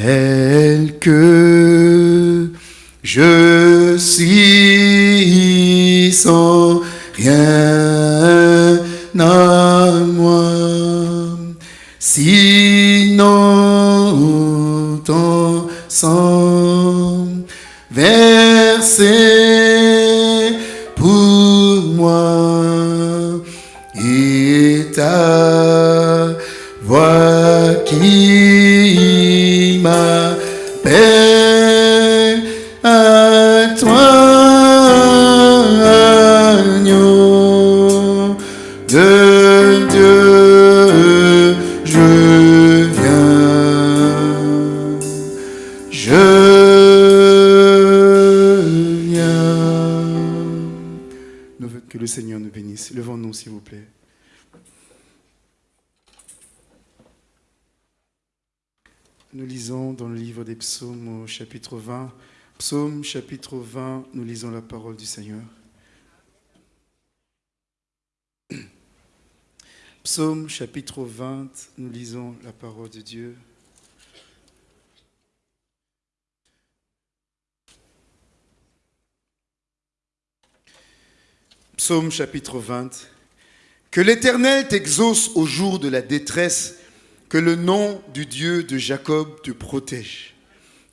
tel que je suis sans rien à moi. Sinon, ton sang versé pour moi et ta Nous lisons dans le livre des psaumes au chapitre 20. Psaume chapitre 20, nous lisons la parole du Seigneur. Psaume chapitre 20, nous lisons la parole de Dieu. Psaume chapitre 20. Que l'Éternel t'exauce au jour de la détresse, que le nom du Dieu de Jacob te protège.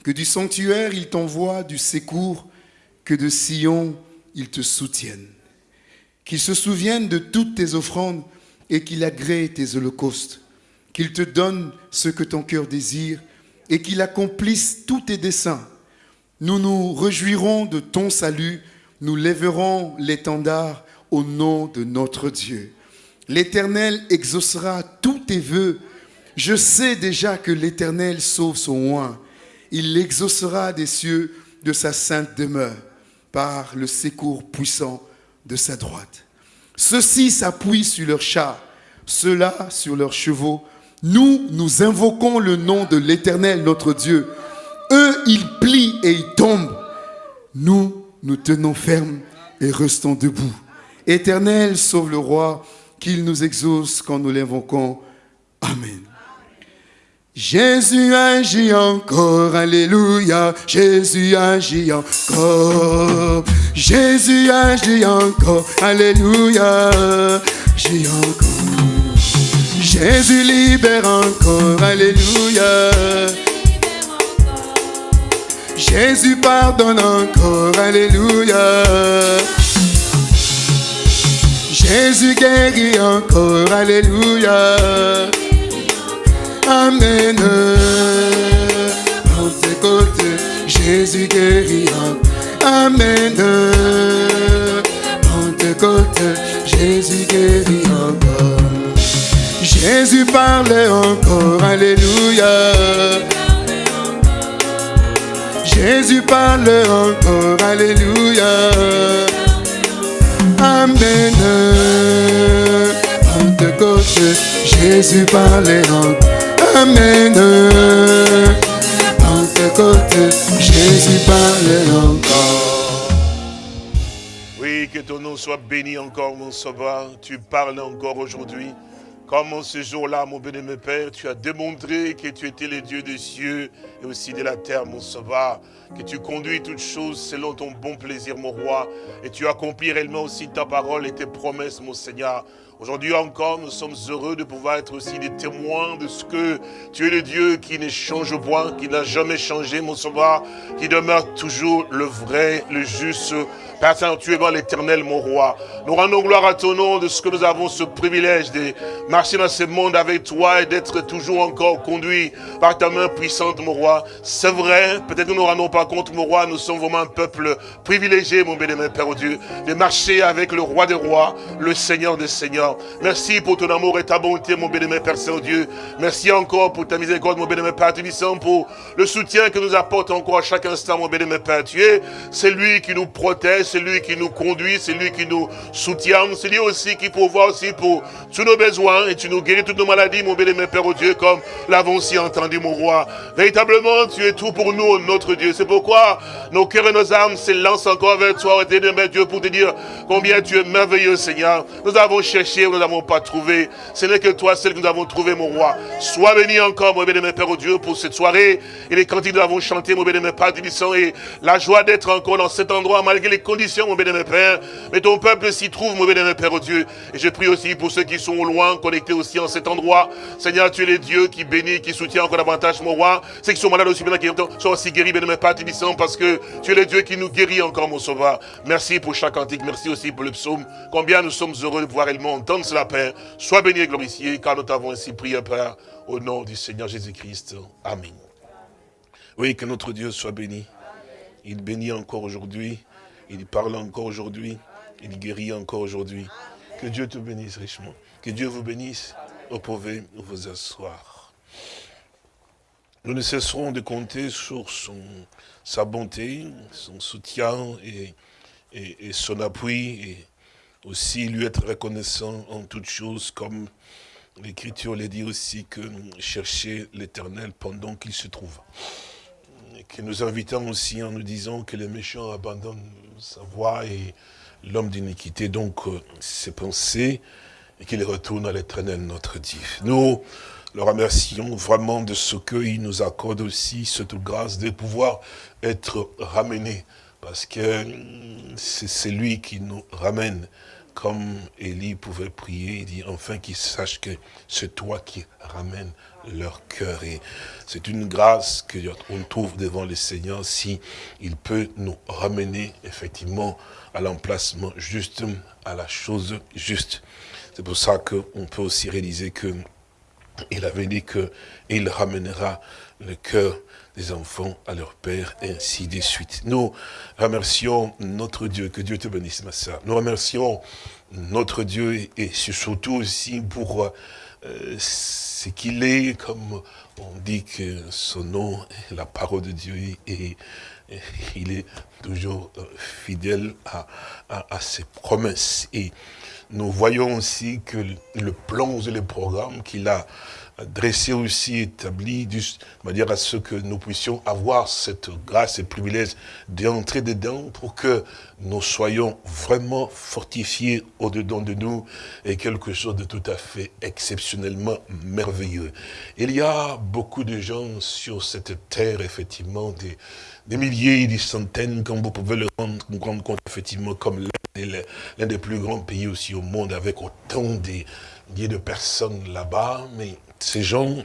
Que du sanctuaire il t'envoie du secours, que de Sion il te soutienne. Qu'il se souvienne de toutes tes offrandes et qu'il agrée tes holocaustes. Qu'il te donne ce que ton cœur désire et qu'il accomplisse tous tes desseins. Nous nous réjouirons de ton salut, nous lèverons l'étendard au nom de notre Dieu. L'Éternel exaucera tous tes vœux. Je sais déjà que l'Éternel sauve son oint. Il l'exaucera des cieux de sa sainte demeure par le secours puissant de sa droite. Ceux-ci s'appuient sur leurs chars, ceux-là sur leurs chevaux. Nous, nous invoquons le nom de l'Éternel, notre Dieu. Eux, ils plient et ils tombent. Nous, nous tenons ferme et restons debout. Éternel, sauve le roi, qu'il nous exauce quand nous l'invoquons. Amen. Jésus agit encore, alléluia. Jésus agit encore. Jésus agit encore, alléluia. Jésus libère encore, alléluia. Jésus pardonne encore, alléluia. Jésus guérit encore, alléluia. Amen. Pentecôte, Jésus guérit encore. Amen. Pentecôte, Jésus guérit encore. Jésus parlait encore, alléluia. Jésus parle encore, alléluia. Amen. Pentecôte, Jésus parlait encore. Amen. Pentecôte, Jésus parlait encore. Oui, que ton nom soit béni encore, mon sauveur. Tu parles encore aujourd'hui. Comme en ce jour-là, mon béni, Père, tu as démontré que tu étais le Dieu des cieux et aussi de la terre, mon sauveur. Que tu conduis toutes choses selon ton bon plaisir, mon roi. Et tu accomplis réellement aussi ta parole et tes promesses, mon Seigneur. Aujourd'hui encore, nous sommes heureux de pouvoir être aussi des témoins de ce que tu es le Dieu qui ne change point, qui n'a jamais changé, mon sauveur, qui demeure toujours le vrai, le juste. Père Saint, tu es bon l'éternel, mon roi. Nous rendons gloire à ton nom de ce que nous avons ce privilège de marcher dans ce monde avec toi et d'être toujours encore conduit par ta main puissante, mon roi. C'est vrai, peut-être que nous ne nous rendons pas compte, mon roi, nous sommes vraiment un peuple privilégié, mon bénémoine Père Dieu, de marcher avec le roi des rois, le Seigneur des seigneurs. Merci pour ton amour et ta bonté, mon bénémoine Père Saint-Dieu. Merci encore pour ta miséricorde, mon bénémoine Père Tubissant, pour le soutien que nous apporte encore à chaque instant, mon bénémoine Père. Tu es, c'est lui qui nous protège, c'est lui qui nous conduit, c'est lui qui nous soutient, c'est lui aussi qui pourvoit aussi pour tous nos besoins et tu nous guéris toutes nos maladies, mon bénémoine Père, au Dieu, comme l'avons si entendu, mon roi. Véritablement, tu es tout pour nous, notre Dieu. C'est pourquoi nos cœurs et nos âmes s'élancent encore vers toi, éternel Dieu, pour te dire combien tu es merveilleux, Seigneur. Nous avons cherché nous n'avons pas trouvé. Ce n'est que toi, celle que nous avons trouvé, mon roi. Sois béni encore, mon béni, Père, au Dieu, pour cette soirée. Et les cantiques que nous avons chanté, mon béni, Père, et la joie d'être encore dans cet endroit, malgré les conditions, mon béni, Père. Mais ton peuple s'y trouve, mon béni, Père, au Dieu. Et je prie aussi pour ceux qui sont au loin, connectés aussi en cet endroit. Seigneur, tu es le Dieu qui bénit, qui soutient encore davantage, mon roi. Ceux qui sont malades aussi, qui sont aussi guéris, béni, Père, parce que tu es le Dieu qui nous guérit encore, mon sauveur. Merci pour chaque cantique. Merci aussi pour le psaume. Combien nous sommes heureux de voir réellement entendre cela, Père. Sois béni et glorifié, car nous t'avons ainsi prié, Père, au nom du Seigneur Jésus-Christ. Amen. Oui, que notre Dieu soit béni. Il bénit encore aujourd'hui. Il parle encore aujourd'hui. Il guérit encore aujourd'hui. Que Dieu te bénisse richement. Que Dieu vous bénisse. Vous pouvez vous asseoir. Nous ne cesserons de compter sur son, sa bonté, son soutien et, et, son appui. Aussi lui être reconnaissant en toutes choses, comme l'Écriture le dit aussi, que chercher l'Éternel pendant qu'il se trouve. Et que nous invitons aussi en nous disant que les méchants abandonnent sa voie et l'homme d'iniquité, donc euh, ses pensées, et qu'il retourne à l'Éternel notre Dieu. Nous le remercions vraiment de ce qu'il nous accorde aussi, cette grâce de pouvoir être ramenés, parce que c'est lui qui nous ramène comme Élie pouvait prier, il dit enfin qu'ils sachent que c'est toi qui ramènes leur cœur. Et c'est une grâce qu'on trouve devant le Seigneur si il peut nous ramener effectivement à l'emplacement juste, à la chose juste. C'est pour ça qu'on peut aussi réaliser que il avait dit qu'il ramènera le cœur des enfants à leur père, et ainsi de suite. Nous remercions notre Dieu, que Dieu te bénisse, ma soeur. Nous remercions notre Dieu, et surtout aussi pour euh, ce qu'il est, comme on dit que son nom est la parole de Dieu, et, il est toujours euh, fidèle à, à, ses promesses. Et nous voyons aussi que le plan et le programme qu'il a dressé aussi, établi, de dire à ce que nous puissions avoir cette grâce et privilège d'entrer dedans pour que nous soyons vraiment fortifiés au-dedans de nous et quelque chose de tout à fait exceptionnellement merveilleux. Il y a beaucoup de gens sur cette terre, effectivement, des, des milliers, des centaines, comme vous pouvez le rendre, compte, effectivement, comme l'un des plus grands pays aussi au monde, avec autant de, de personnes là-bas, mais ces gens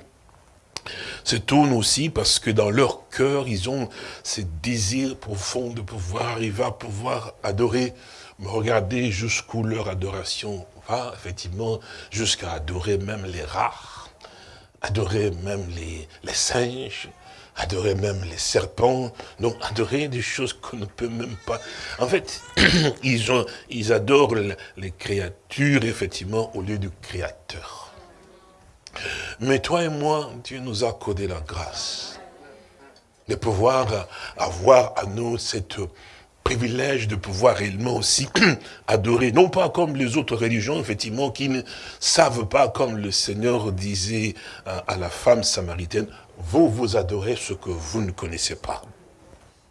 se tournent aussi parce que dans leur cœur, ils ont ce désir profond de pouvoir arriver à pouvoir adorer. Mais regardez jusqu'où leur adoration va, effectivement, jusqu'à adorer même les rats, adorer même les, les singes, adorer même les serpents, donc adorer des choses qu'on ne peut même pas. En fait, ils, ont, ils adorent les créatures, effectivement, au lieu du créateur. Mais toi et moi, Dieu nous a accordé la grâce de pouvoir avoir à nous cette privilège de pouvoir réellement aussi adorer, non pas comme les autres religions, effectivement, qui ne savent pas, comme le Seigneur disait à, la femme samaritaine, vous vous adorez ce que vous ne connaissez pas.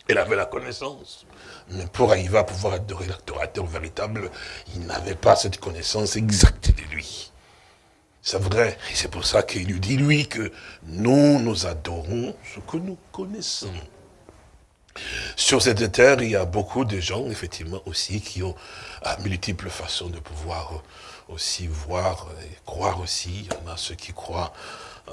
Elle avait la connaissance. Mais pour arriver à pouvoir adorer l'adorateur véritable, il n'avait pas cette connaissance exacte de lui. C'est vrai, et c'est pour ça qu'il lui dit, lui, que nous, nous adorons ce que nous connaissons. Sur cette terre, il y a beaucoup de gens, effectivement, aussi, qui ont à multiples façons de pouvoir aussi voir et croire aussi. Il y en a ceux qui croient euh,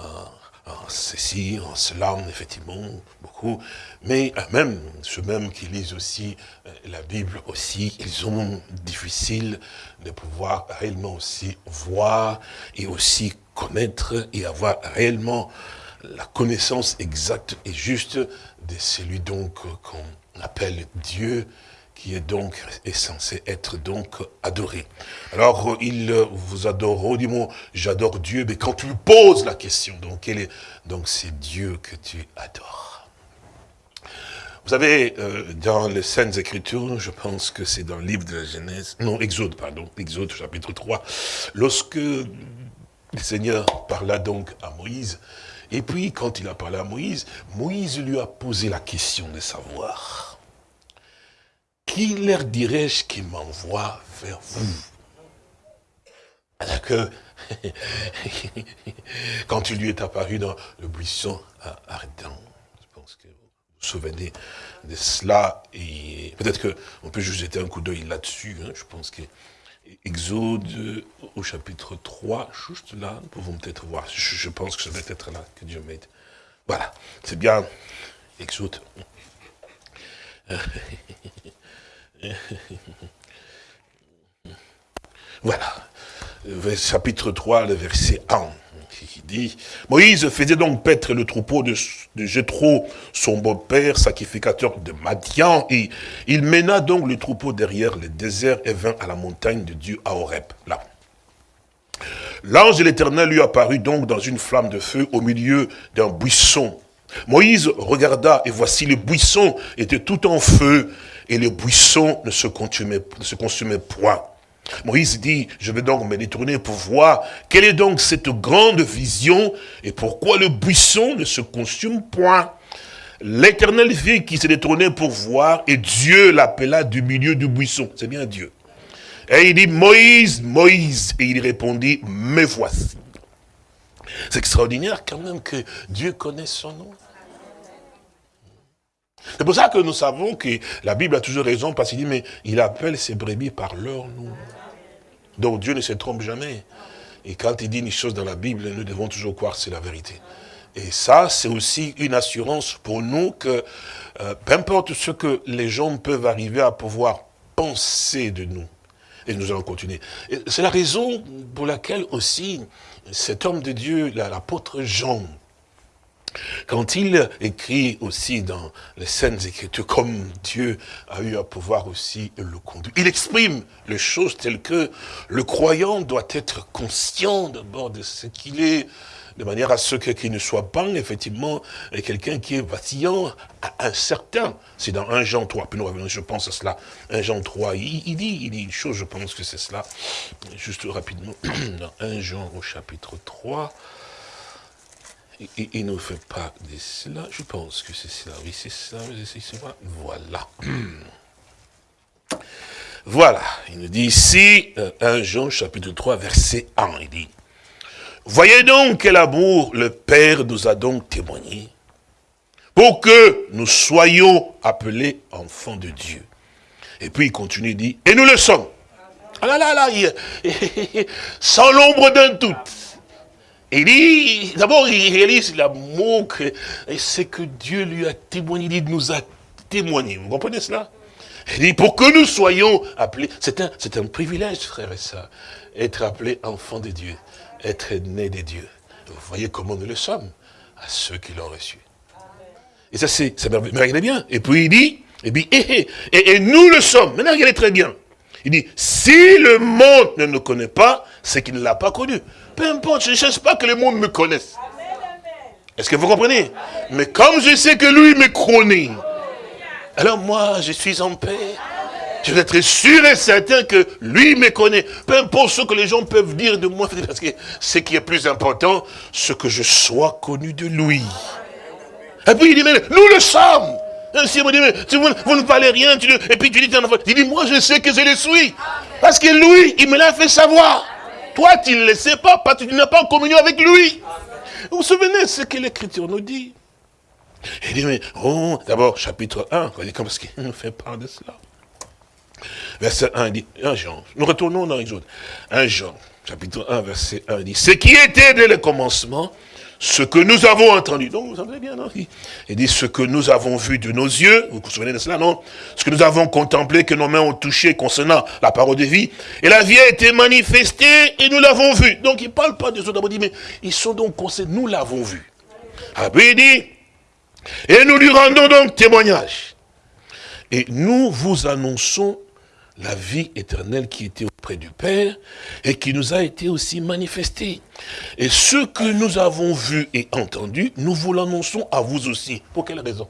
en ceci, en cela, effectivement, beaucoup. Mais euh, même ceux-mêmes qui lisent aussi euh, la Bible aussi, ils ont difficile de pouvoir réellement aussi voir et aussi connaître et avoir réellement la connaissance exacte et juste de celui donc qu'on appelle Dieu, qui est donc est censé être donc adoré. Alors, il vous adore, du mot j'adore Dieu, mais quand tu lui poses la question, donc est, donc c'est Dieu que tu adores. Vous savez, euh, dans les Saintes Écritures, je pense que c'est dans le livre de la Genèse, non, Exode, pardon, Exode chapitre 3, lorsque le Seigneur parla donc à Moïse, et puis quand il a parlé à Moïse, Moïse lui a posé la question de savoir, qui leur dirais-je qui m'envoie vers vous? Alors que, quand il lui est apparu dans le buisson ardent, je pense que vous vous souvenez de cela, et peut-être qu'on peut juste jeter un coup d'œil là-dessus, hein. je pense que Exode au chapitre 3, juste là, nous pouvons peut-être voir, je, pense que ça doit être là que Dieu m'aide. Voilà, c'est bien, Exode. voilà, chapitre 3, le verset 1 qui dit, Moïse faisait donc paître le troupeau de, de son beau-père, sacrificateur de Madian, et il mena donc le troupeau derrière le désert et vint à la montagne de Dieu à Horeb. L'ange de l'Éternel lui apparut donc dans une flamme de feu au milieu d'un buisson. Moïse regarda, et voici le buisson était tout en feu, et le buisson ne se consumait, ne se consumait point. Moïse dit, je vais donc me détourner pour voir quelle est donc cette grande vision et pourquoi le buisson ne se consume point. L'éternel vit qui s'est détourné pour voir et Dieu l'appela du milieu du buisson. C'est bien Dieu. Et il dit, Moïse, Moïse. Et il répondit, me voici. C'est extraordinaire quand même que Dieu connaisse son nom. C'est pour ça que nous savons que la Bible a toujours raison, parce qu'il dit, mais il appelle ses brebis par leur nom. Donc Dieu ne se trompe jamais. Et quand il dit une chose dans la Bible, nous devons toujours croire que c'est la vérité. Et ça, c'est aussi une assurance pour nous que, euh, peu importe ce que les gens peuvent arriver à pouvoir penser de nous, et nous allons continuer. C'est la raison pour laquelle aussi cet homme de Dieu, l'apôtre Jean, quand il écrit aussi dans les scènes Écritures, comme Dieu a eu à pouvoir aussi le conduire, il exprime les choses telles que le croyant doit être conscient d'abord de ce qu'il est, de manière à ce qu'il ne soit pas effectivement quelqu'un qui est vacillant, incertain. C'est dans 1 Jean 3, puis nous je pense à cela, 1 Jean 3, il, il, dit, il dit une chose, je pense que c'est cela, juste rapidement, dans 1 Jean au chapitre 3, il, ne fait pas de cela. Je pense que c'est cela. Oui, c'est ça. C'est cela. Voilà. Voilà. Il nous dit ici, 1 euh, Jean chapitre 3, verset 1. Il dit, Voyez donc quel amour le Père nous a donc témoigné pour que nous soyons appelés enfants de Dieu. Et puis il continue, il dit, et nous le sommes. Ah là là là, sans l'ombre d'un doute. Il dit, d'abord, il réalise l'amour que, c'est que Dieu lui a témoigné, il nous a témoigné. Vous comprenez cela? Il dit, pour que nous soyons appelés, c'est un, un privilège, frère et ça, être appelé enfant de Dieu, être né de Dieu. Vous voyez comment nous le sommes, à ceux qui l'ont reçu. Et ça, c'est, ça regardez bien. Et puis il dit, et, puis, et, et, et nous le sommes. Maintenant, regardez très bien. Il dit, si le monde ne nous connaît pas, c'est qu'il ne l'a pas connu. Peu importe, je ne cherche pas que le monde me connaisse. Est-ce que vous comprenez? Mais comme je sais que lui me connaît, alors moi, je suis en paix. Je vais être sûr et certain que lui me connaît. Peu importe ce que les gens peuvent dire de moi, parce que ce qui est plus important, ce que je sois connu de lui. Et puis il dit, mais nous le sommes. Si vous, vous, ne parlez rien, et puis tu dis, il dit, moi je sais que je le suis. Parce que lui, il me l'a fait savoir. Toi, tu ne le sais pas parce que tu n'es pas en communion avec lui. Vous vous souvenez ce que l'Écriture nous dit? Il dit, mais, oh, d'abord, chapitre 1, parce qu'il nous fait part de cela. Verset 1 dit, 1 Jean, nous retournons dans autres. 1 Jean, chapitre 1, verset 1 dit, ce qui était dès le commencement, ce que nous avons entendu. Donc, vous savez bien, non? Il dit, ce que nous avons vu de nos yeux, vous vous souvenez de cela, non? Ce que nous avons contemplé, que nos mains ont touché concernant la parole de vie. Et la vie a été manifestée et nous l'avons vue. Donc, il ne parle pas des autres, il dit, mais ils sont donc concernés, nous l'avons vu. Après, il dit, et nous lui rendons donc témoignage. Et nous vous annonçons la vie éternelle qui était auprès du Père et qui nous a été aussi manifestée. Et ce que nous avons vu et entendu, nous vous l'annonçons à vous aussi. Pour quelle raison?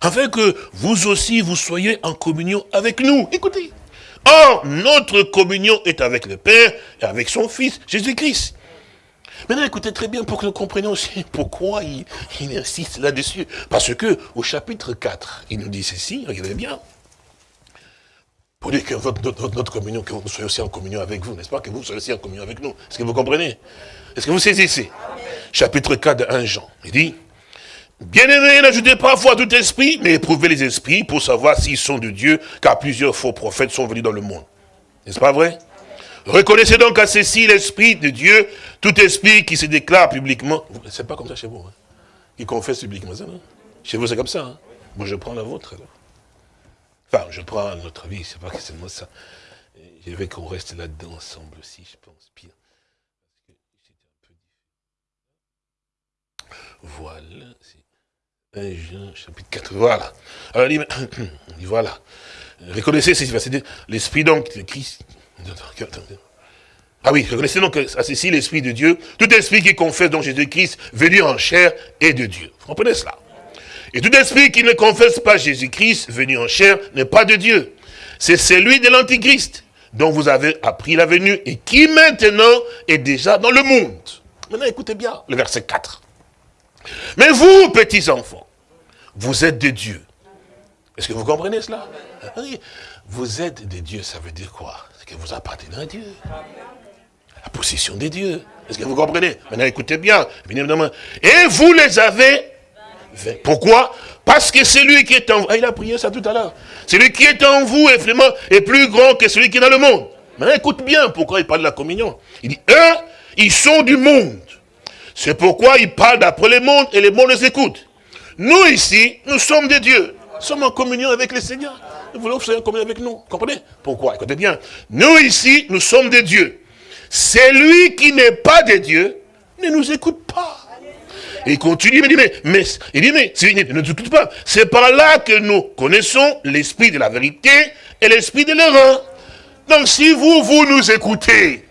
Afin que vous aussi, vous soyez en communion avec nous. Écoutez. Or, notre communion est avec le Père et avec son Fils, Jésus-Christ. Maintenant, écoutez très bien pour que nous comprenions aussi pourquoi il, il insiste là-dessus. Parce que au chapitre 4, il nous dit ceci, regardez bien. Pour dire que notre, communion, que nous soyons aussi en communion avec vous, n'est-ce pas Que vous soyez aussi en communion avec nous. Est-ce que vous comprenez? Est-ce que vous saisissez? Chapitre 4 de 1 Jean. Il dit, Bien-aimés, n'ajoutez pas foi à tout esprit, mais éprouvez les esprits pour savoir s'ils sont de Dieu, car plusieurs faux prophètes sont venus dans le monde. N'est-ce pas vrai? Reconnaissez donc à ceci l'esprit de Dieu, tout esprit qui se déclare publiquement. C'est pas comme ça chez vous, hein Qui confesse publiquement ça, non Chez vous, c'est comme ça, hein? Moi, je prends la vôtre, alors. Je prends notre vie, c'est pas que c'est moi ça. Je veux qu'on reste là-dedans ensemble aussi, je pense, pire. Voilà, c'est 1 Jean, chapitre 4, voilà. Alors, il dit, voilà. Reconnaissez ceci, l'esprit donc de Christ. Ah oui, reconnaissez donc à ceci l'esprit de Dieu, tout esprit qui confesse donc Jésus-Christ venu en chair est de Dieu. Vous comprenez cela? Et tout esprit qui ne confesse pas Jésus-Christ, venu en chair, n'est pas de Dieu. C'est celui de l'Antichrist, dont vous avez appris la venue, et qui maintenant est déjà dans le monde. Maintenant, écoutez bien le verset 4. Mais vous, petits enfants, vous êtes des dieux. Est-ce que vous comprenez cela? Vous êtes des dieux, ça veut dire quoi? C'est que vous appartenez à Dieu. La possession des dieux. Est-ce que vous comprenez? Maintenant, écoutez bien. Et vous les avez pourquoi? Parce que celui qui est en vous, ah, il a prié ça tout à l'heure, celui qui est en vous est vraiment est plus grand que celui qui est dans le monde. Mais écoute bien pourquoi il parle de la communion. Il dit, eux, ils sont du monde. C'est pourquoi il parle d'après le monde et le monde les écoute. Nous ici, nous sommes des dieux. Nous sommes en communion avec le Seigneur. Nous voulons que vous soyez en communion avec nous. Comprenez? Pourquoi? Écoutez bien. Nous ici, nous sommes des dieux. Celui qui n'est pas des dieux ne nous écoute pas. Il continue, il dit, mais, mais il dit, mais, ne t'écoute pas. C'est par là que nous connaissons l'esprit de la vérité et l'esprit de l'erreur. Donc si vous, vous nous écoutez,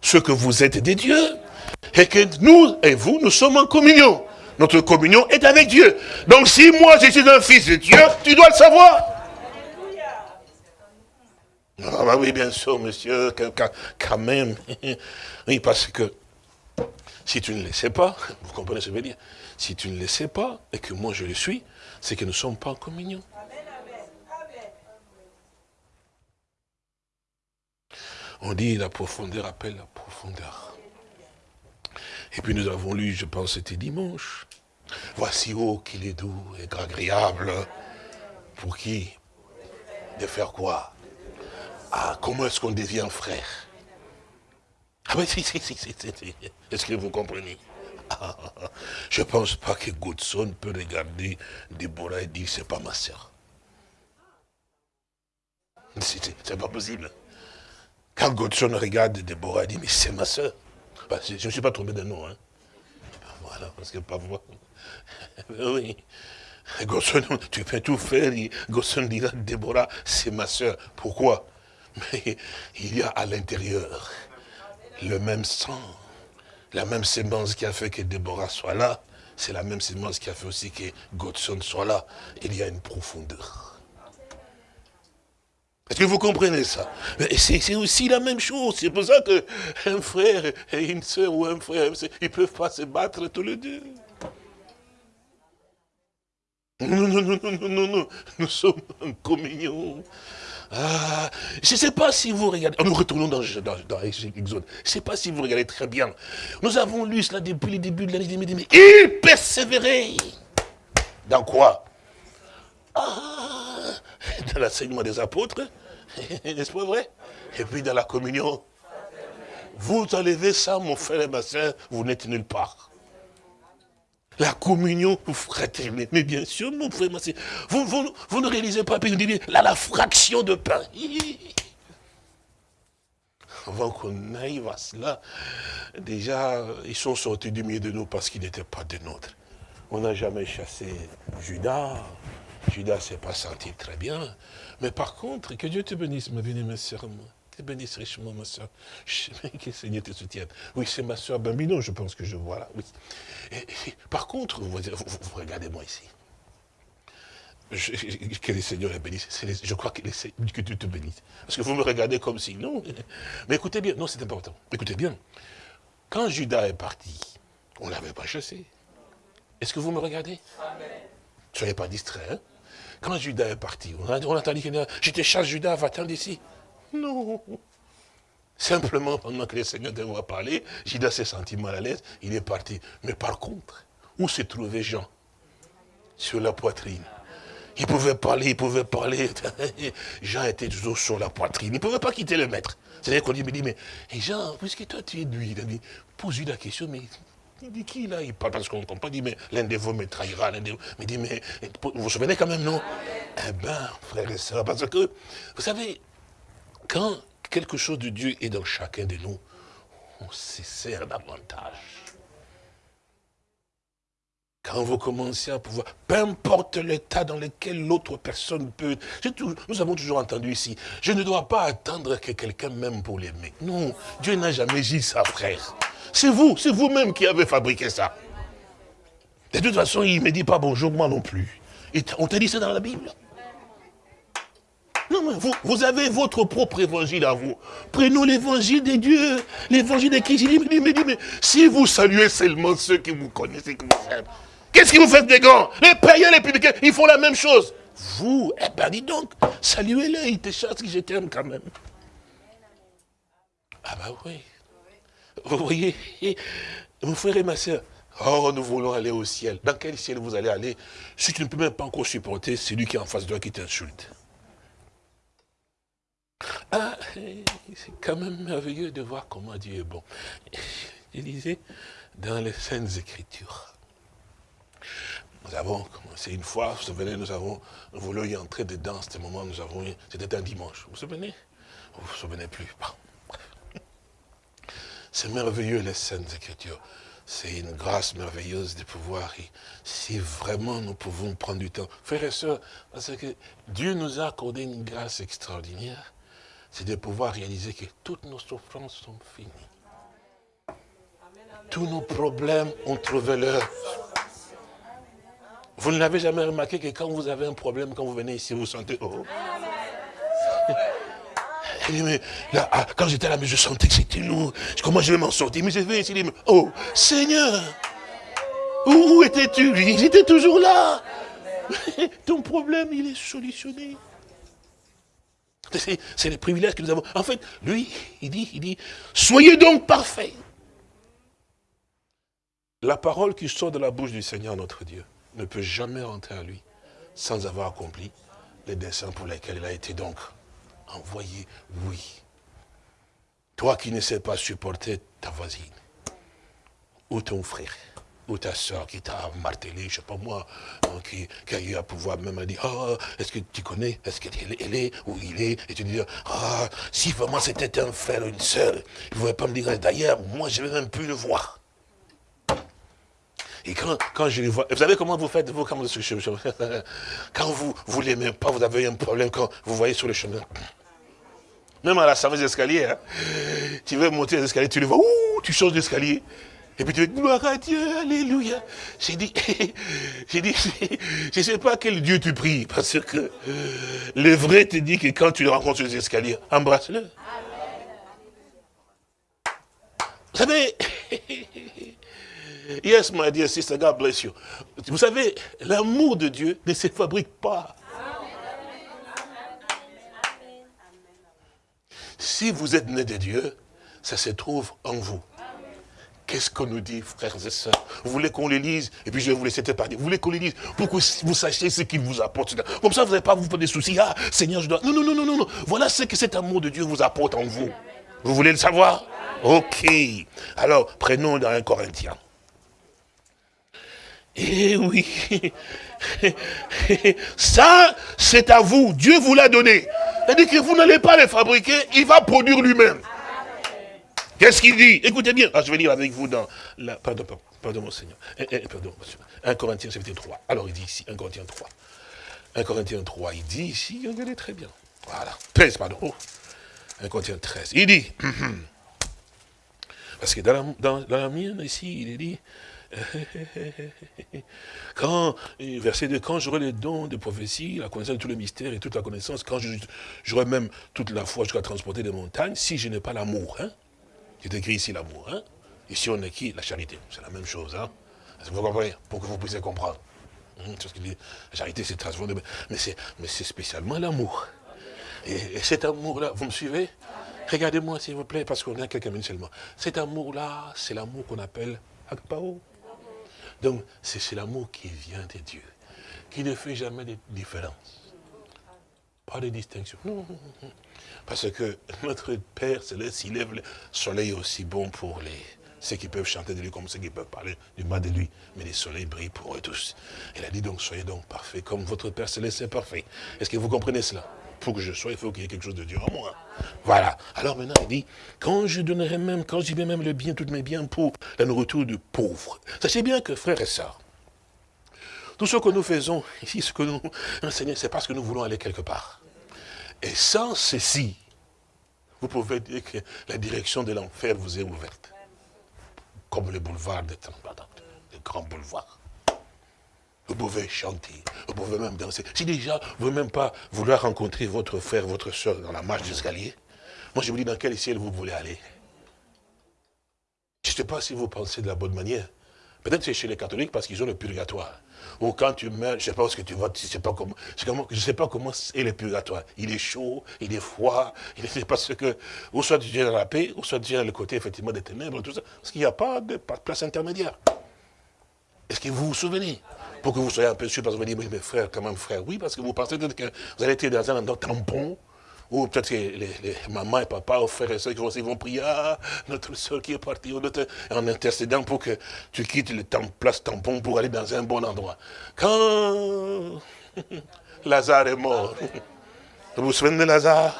ce que vous êtes des dieux, et que nous et vous, nous sommes en communion. Notre communion est avec Dieu. Donc si moi je suis un fils de Dieu, tu dois le savoir. Ah bah oui, bien sûr, monsieur, quand même. Oui, parce que si tu ne le sais pas, vous comprenez ce que je veux dire Si tu ne le sais pas, et que moi je le suis, c'est que nous ne sommes pas en communion. On dit la profondeur appelle la profondeur. Et puis nous avons lu, je pense c'était dimanche, voici haut qu'il est doux et agréable. Pour qui? De faire quoi? Ah, comment est-ce qu'on devient frère? Ah oui, si, si, si, si, si. Est-ce que vous comprenez? Je ne pense pas que Godson peut regarder Déborah et dire, c'est pas ma soeur. C'est pas possible. Quand Godson regarde Déborah, il dit, mais c'est ma soeur. Bah, je ne suis pas tombé de nom. Hein. Voilà, parce que parfois... oui. Godson, tu peux tout faire. Godson dira, Déborah, c'est ma soeur. Pourquoi? Mais il y a à l'intérieur le même sang, la même sémence qui a fait que Déborah soit là, c'est la même sémence qui a fait aussi que Godson soit là. Il y a une profondeur. Est-ce que vous comprenez ça? C'est aussi la même chose. C'est pour ça qu'un frère et une soeur ou un frère, ils ne peuvent pas se battre tous les deux. Non, non, non, non, non, non, nous sommes en communion. Ah, je ne sais pas si vous regardez, nous retournons dans, dans, dans Exode, je ne sais pas si vous regardez très bien. Nous avons lu cela depuis le début de l'année, mais il persévérait. Dans quoi? Ah, Dans l'enseignement des apôtres, n'est-ce pas vrai? Et puis dans la communion. Vous enlevez ça, mon frère et ma soeur, vous n'êtes nulle part. La communion fraternelle. Mais bien sûr, mon frère, vous, vous, ne réalisez pas, puis vous dites, là, la fraction de pain. Avant qu'on aille à cela, déjà, ils sont sortis du milieu de nous parce qu'ils n'étaient pas des nôtres. On n'a jamais chassé Judas. Judas s'est pas senti très bien. Mais par contre, que Dieu te bénisse, ma bien-aimée sœur bénisse richement, ma soeur. Que le Seigneur te soutienne. Oui, c'est ma soeur Bambino, je pense que je vois là. par contre, vous, regardez-moi ici. que le Seigneur est bénisse. je crois que, que Dieu te bénisse. Parce que vous me regardez comme si, non. Mais écoutez bien, non, c'est important. Écoutez bien. Quand Judas est parti, on ne l'avait pas chassé. Est-ce que vous me regardez? Ne soyez pas distrait. Hein? quand Judas est parti, on a, on a entendu qu'il je te charge Judas, va-t'en d'ici. Non. Simplement, pendant que le Seigneur devait parler, Judas s'est senti mal à l'aise, il est parti. Mais par contre, où se trouvait Jean? Sur la poitrine. Il pouvait parler, il pouvait parler. Jean était toujours sur la poitrine. Il ne pouvait pas quitter le maître. C'est-à-dire qu'on lui dit, mais Jean, puisque toi tu es lui, il a dit, pose-lui la question, mais il dit qui là? Il parle parce qu'on ne comprend pas. Il dit, mais l'un de vous me trahira. L'un de vous. Mais dit, mais vous vous souvenez quand même, non? Eh bien, frère et soeur, parce que, vous savez, quand quelque chose de Dieu est dans chacun de nous, on se sert davantage. Quand vous commencez à pouvoir, peu importe l'état dans lequel l'autre personne peut... nous avons toujours entendu ici, je ne dois pas attendre que quelqu'un m'aime pour l'aimer. Non, Dieu n'a jamais dit ça, frère. C'est vous, c'est vous-même qui avez fabriqué ça. De toute façon, il ne me dit pas bonjour, moi non plus. on t'a dit ça dans la Bible. Vous, avez votre propre évangile à vous. Prenons l'évangile de Dieu, l'évangile de qui Il dit, mais si vous saluez seulement ceux qui vous connaissent, qui vous aiment, Qu'est-ce que vous faites des grands? Les païens, les publicains, ils font la même chose. Vous, eh ben dis donc, saluez-les, ils te chassent, je t'aime quand même. Ah ben oui. Vous voyez, mon frère et ma soeur, oh, nous voulons aller au ciel. Dans quel ciel vous allez aller? Si tu ne peux même pas encore supporter celui qui est en face de toi qui t'insulte. Ah, c'est quand même merveilleux de voir comment Dieu est bon. Je disais, dans les Saintes Écritures, nous avons commencé une fois, vous vous souvenez, nous avons, voulons y entrer dedans, ce moment, nous avons, c'était un dimanche, vous vous souvenez? Vous vous souvenez plus C'est merveilleux les Saintes Écritures. C'est une grâce merveilleuse de pouvoir, si vraiment nous pouvons prendre du temps. Frères et sœurs, parce que Dieu nous a accordé une grâce extraordinaire, c'est de pouvoir réaliser que toutes nos souffrances sont finies. Tous nos problèmes ont trouvé leur vous ne l'avez jamais remarqué que quand vous avez un problème, quand vous venez ici, vous sentez, oh. Mais là, ah, quand j'étais là, mais je sentais que c'était lourd. Comment je vais m'en sortir? Mais je vais ici, oh, Seigneur, où étais-tu? J'étais toujours là. Ton problème, il est solutionné. C'est le privilège que nous avons. En fait, lui, il dit, il dit, soyez donc parfaits. La parole qui sort de la bouche du Seigneur, notre Dieu, ne peut jamais rentrer à lui sans avoir accompli les desseins pour lesquels il a été donc envoyé. Oui. Toi qui ne sais pas supporter ta voisine, ou ton frère, ou ta soeur qui t'a martelé, je sais pas moi, hein, qui, a eu à pouvoir même dire, ah, est-ce que tu connais, est-ce qu'elle elle est, ou il est, et tu dis, ah, si vraiment c'était un frère ou une soeur, il ne pouvait pas me dire, d'ailleurs, moi je vais même plus le voir. Et quand, quand je les vois, vous savez comment vous faites, vous, quand vous, quand vous, vous l'aimez pas, vous avez un problème quand vous voyez sur le chemin. Même à la fameuse escalier, hein. tu veux monter les escaliers, tu le vois, ouh, tu changes d'escalier. Et puis tu dis, gloire à Dieu, alléluia. J'ai dit, j'ai dit, je ne sais pas quel Dieu tu pries, parce que le vrai te dit que quand tu le rencontres sur les escaliers, embrasse-le. Vous savez, Yes, my dear sister, God bless you. Vous savez, l'amour de Dieu ne se fabrique pas. Si vous êtes né de Dieu, ça se trouve en vous. Qu'est-ce qu'on nous dit, frères et sœurs? Vous voulez qu'on les lise? Et puis je vais vous laisser parler. Vous voulez qu'on les lise? Pour que vous sachiez ce qu'il vous apporte. Comme ça, vous n'allez pas vous faire des soucis. Ah, Seigneur, je dois... Non, non, non, non, non. Voilà ce que cet amour de Dieu vous apporte en vous. Vous voulez le savoir? Ok. Alors, prenons dans un Corinthien. Eh oui, ça c'est à vous, Dieu vous l'a donné. C'est-à-dire que vous n'allez pas le fabriquer, il va produire lui-même. Qu'est-ce qu'il dit Écoutez bien, ah, je vais lire avec vous dans la... Pardon, pardon, pardon mon Seigneur. Eh, eh, pardon, 1 Corinthiens chapitre 3. Alors il dit ici, 1 Corinthiens 3. 1 Corinthiens 3, il dit ici, regardez très bien. Voilà, 13, pardon. 1 Corinthiens 13. Il dit, parce que dans la, dans, dans la mienne ici, il est dit, quand, verset 2, quand j'aurai les dons de prophétie, la connaissance de tous les mystères et toute la connaissance, quand j'aurai même toute la foi jusqu'à transporter des montagnes, si je n'ai pas l'amour, hein, c'est écrit ici l'amour, hein, ici on qui La charité, c'est la même chose, hein, vous comprenez? Pour que vous puissiez comprendre. Hum, la charité s'est transformée, mais c'est spécialement l'amour. Et, cet amour-là, vous me suivez? Regardez-moi s'il vous plaît, parce qu'on a quelques minutes seulement. Cet amour-là, c'est l'amour qu'on appelle Akpao. Donc, c'est l'amour qui vient de Dieu, qui ne fait jamais de différence. Pas de distinction. Non, Parce que notre Père Céleste, il lève le soleil aussi bon pour les, ceux qui peuvent chanter de lui comme ceux qui peuvent parler du mal de lui. Mais le soleil brille pour eux tous. Il a dit donc, soyez donc parfaits comme votre Père Céleste est parfait. Est-ce que vous comprenez cela? Pour que je sois, il faut qu'il y ait quelque chose de Dieu en moi. Voilà. Alors maintenant, il dit, quand je donnerai même, quand j'y vais même le bien, tous mes biens pour la nourriture du pauvre. Sachez bien que, frères et sœurs, tout ce que nous faisons ici, ce que nous enseignons, c'est parce que nous voulons aller quelque part. Et sans ceci, vous pouvez dire que la direction de l'enfer vous est ouverte. Comme le boulevard de le grand boulevard. Vous pouvez chanter, vous pouvez même danser. Si déjà, vous ne même pas vouloir rencontrer votre frère, votre soeur dans la marche d'escalier, moi je vous dis dans quel ciel vous voulez aller. Je ne sais pas si vous pensez de la bonne manière. Peut-être c'est chez les catholiques parce qu'ils ont le purgatoire. Ou quand tu meurs, je ne sais pas où que tu vas, je ne sais pas comment, je sais pas comment le purgatoire. Il est chaud, il est froid, il est parce que, ou soit tu viens dans la paix, ou soit tu viens dans le côté effectivement des ténèbres, tout ça. Parce qu'il n'y a pas de, place intermédiaire. Est-ce que vous vous souvenez? Pour que vous soyez un peu sûr, parce que vous dites, mais frère, quand même frère, oui, parce que vous pensez que vous allez être dans un endroit tampon, ou peut-être que les, mamans et papa, ou frères et soeurs qui vont, prier, ah, notre soeur qui est partie, en intercédant pour que tu quittes le temps, place tampon pour aller dans un bon endroit. Quand Lazare est mort, vous vous souvenez de Lazare?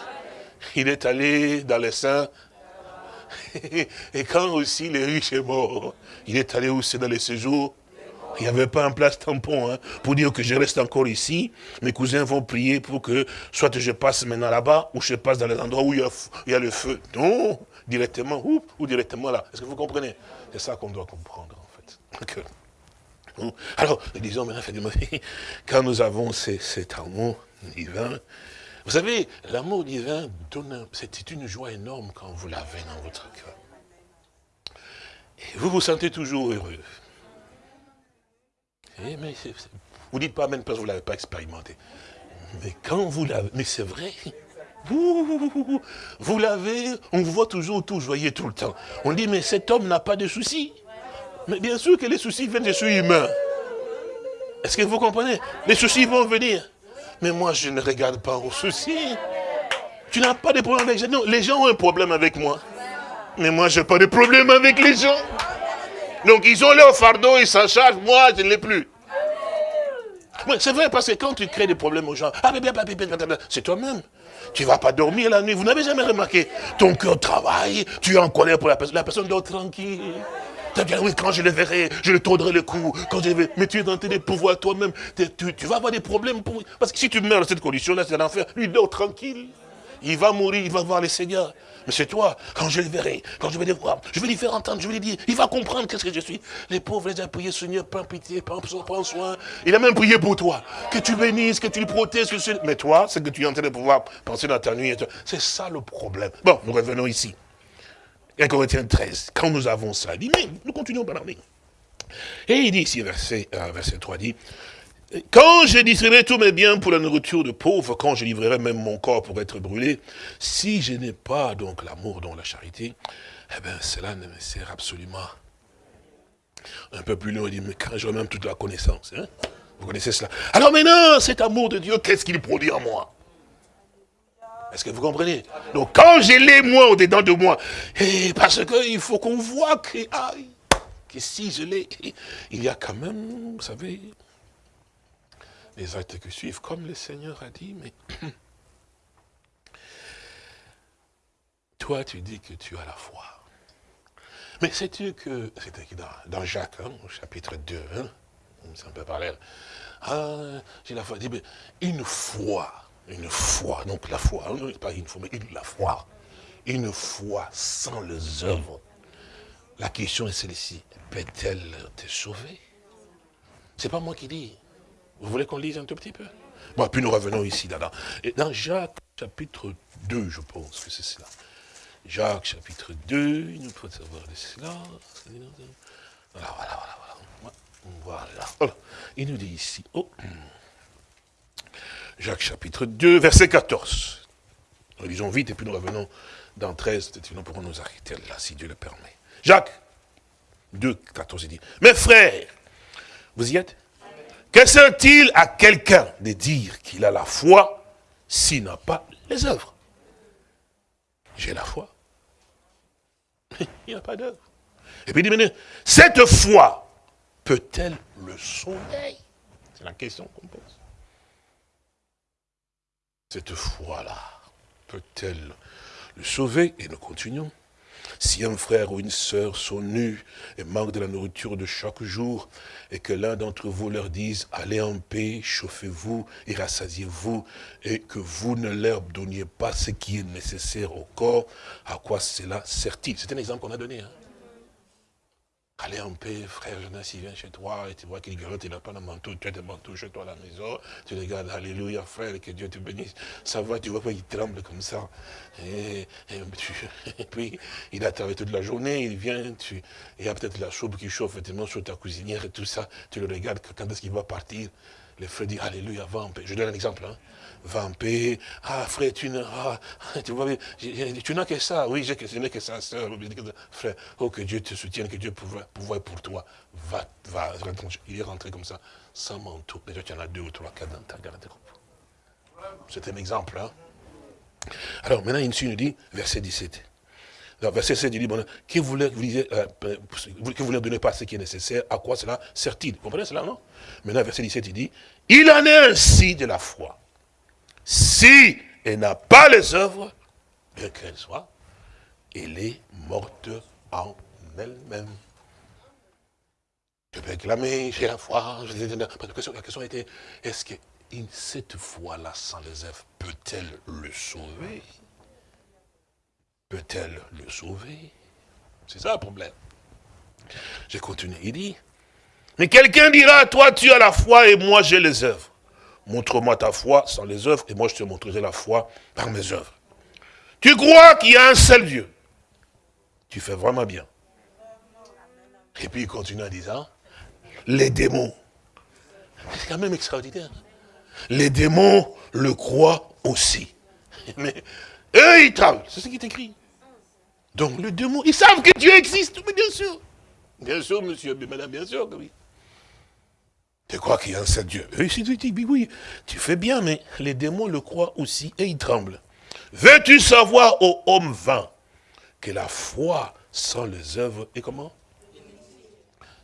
Il est allé dans les saints. Et quand aussi le riche est mort, il est allé aussi dans les séjours il n'y avait pas un place tampon hein, pour dire que je reste encore ici. Mes cousins vont prier pour que soit je passe maintenant là-bas ou je passe dans les endroits où il y a, le feu. Non, directement ou, ou directement là. Est-ce que vous comprenez? C'est ça qu'on doit comprendre en fait. Alors, disons maintenant, quand nous avons cet amour divin, vous savez, l'amour divin donne, c'est une joie énorme quand vous l'avez dans votre cœur. Et vous vous sentez toujours heureux. Eh, mais vous dites pas même parce que vous ne l'avez pas expérimenté. Mais quand vous l'avez, mais c'est vrai. Vous, l'avez, on vous voit toujours tout joyeux tout le temps. On dit, mais cet homme n'a pas de soucis. Mais bien sûr que les soucis viennent, je suis humain. Est-ce que vous comprenez? Les soucis vont venir. Mais moi, je ne regarde pas aux soucis. Tu n'as pas de problème avec les gens? Les gens ont un problème avec moi. Mais moi, je n'ai pas de problème avec les gens. Donc ils ont leur fardeau, ils s'en chargent, moi je ne l'ai plus. Oui, c'est vrai, parce que quand tu crées des problèmes aux gens, ah, c'est toi-même. Tu ne vas pas dormir la nuit, vous n'avez jamais remarqué. Ton cœur travaille, tu es en colère pour la personne, la personne dort tranquille. Tu bien, oui, quand je le verrai, je le tordrai le cou. Quand je mais tu es dans tes pouvoirs toi-même. Tu, tu, vas avoir des problèmes. Pour... Parce que si tu meurs dans cette condition-là, c'est l'enfer. Lui, dort tranquille. Il va mourir, il va voir le Seigneur. Mais c'est toi, quand je le verrai, quand je vais le voir, je vais lui faire entendre, je vais lui dire, il va comprendre qu'est-ce que je suis. Les pauvres, les a priés, Seigneur, prends pitié, prends, soin. Il a même prié pour toi. Que tu bénisses, que tu le protèges. Que Mais toi, c'est que tu es en train de pouvoir penser dans ta nuit. C'est ça le problème. Bon, nous revenons ici. 1 Corinthiens 13. Quand nous avons ça, il dit, mais nous continuons par l'armée. Et il dit ici, verset, verset 3, dit, quand je distribuerai tous mes biens pour la nourriture de pauvres, quand je livrerai même mon corps pour être brûlé, si je n'ai pas donc l'amour dont la charité, eh bien cela ne me sert absolument. Un peu plus loin, il dit, mais quand j'aurai même toute la connaissance, hein? vous connaissez cela. Alors maintenant, cet amour de Dieu, qu'est-ce qu'il produit en moi? Est-ce que vous comprenez? Donc quand je l'ai moi au-dedans de moi, eh, parce qu'il faut qu'on voit que si je l'ai, il y a quand même, vous savez, les actes qui suivent, comme le Seigneur a dit, mais toi tu dis que tu as la foi. Mais sais-tu que, c'était dans, dans, Jacques, hein, au chapitre 2, hein, c'est un peu parallèle, ah, j'ai la foi, dit, mais une foi, une foi, donc la foi, hein, pas une foi, mais la foi, une foi sans les œuvres. La question est celle-ci, peut-elle te sauver? C'est pas moi qui dis, vous voulez qu'on lise un tout petit peu? Bon, puis nous revenons ici, dans, et dans Jacques, chapitre 2, je pense que c'est cela. Jacques, chapitre 2, il nous faut savoir de cela. Voilà, voilà, voilà. voilà. Voilà. il nous dit ici, oh. Jacques chapitre 2, verset 14. Nous lisons vite et puis nous revenons dans 13, nous pourrons nous arrêter là, si Dieu le permet. Jacques 2, 14, il dit, mes frères, vous y êtes? Que sert-il à quelqu'un de dire qu'il a la foi s'il n'a pas les œuvres? J'ai la foi. Il n'y a pas d'œuvre. Et puis il dit, cette foi peut-elle le sauver C'est la question qu'on pose. Cette foi-là peut-elle le sauver? Et nous continuons. Si un frère ou une sœur sont nus et manquent de la nourriture de chaque jour, et que l'un d'entre vous leur dise, allez en paix, chauffez-vous et rassasiez-vous, et que vous ne leur donniez pas ce qui est nécessaire au corps, à quoi cela sert-il? C'est un exemple qu'on a donné. Hein Allez en paix, frère Jonas, il vient chez toi et tu vois qu'il grotte, il n'a pas de manteau, tu as des manteaux chez toi à la maison, tu regardes, alléluia frère, que Dieu te bénisse. Ça va, tu vois pas, il tremble comme ça. Et, puis, il a travaillé toute la journée, il vient, il y a peut-être la soupe qui chauffe effectivement sur ta cuisinière et tout ça. Tu le regardes, quand est-ce qu'il va partir? Les frères disent, alléluia, va en paix. Je donne un exemple. Hein va en paix. Ah, frère, tu n'as tu n'as que ça. Oui, j'ai que, que ça, sœur. Frère, oh, que Dieu te soutienne, que Dieu pourvoie, pour toi. Va, va. Il est rentré comme ça, sans manteau. Déjà, tu en as deux ou trois, quatre dans ta garde-robe. C'est un exemple. Hein? Alors, maintenant, il nous dit, verset 17. Alors, verset 17, il dit, bon, voulait, vous euh, que vous ne donnez pas ce qui est nécessaire, à quoi cela sert-il? Vous comprenez cela, non? Maintenant, verset 17, il dit, il en est ainsi de la foi. Si elle n'a pas les œuvres, bien qu'elle soit, elle est morte en elle-même. Je peux clamer, j'ai la foi. La question était, est-ce que cette foi-là, sans les œuvres, peut-elle le sauver? Peut-elle le sauver? C'est ça le problème. Je continue, il dit, mais quelqu'un dira, toi tu as la foi et moi j'ai les œuvres. Montre-moi ta foi sans les œuvres, et moi je te montrerai la foi par mes œuvres. Tu crois qu'il y a un seul Dieu? Tu fais vraiment bien. Et puis il continue en disant, les démons. C'est quand même extraordinaire. Les démons le croient aussi. Mais eux, ils tremblent. C'est ce qui est écrit. Donc les démons, ils savent que Dieu existe, mais bien sûr. Bien sûr, monsieur, mais madame, bien sûr que oui. Tu crois qu'il y a un seul Dieu? Oui, oui, tu fais bien, mais les démons le croient aussi et ils tremblent. Veux-tu savoir, ô homme vain, que la foi sans les œuvres est comment?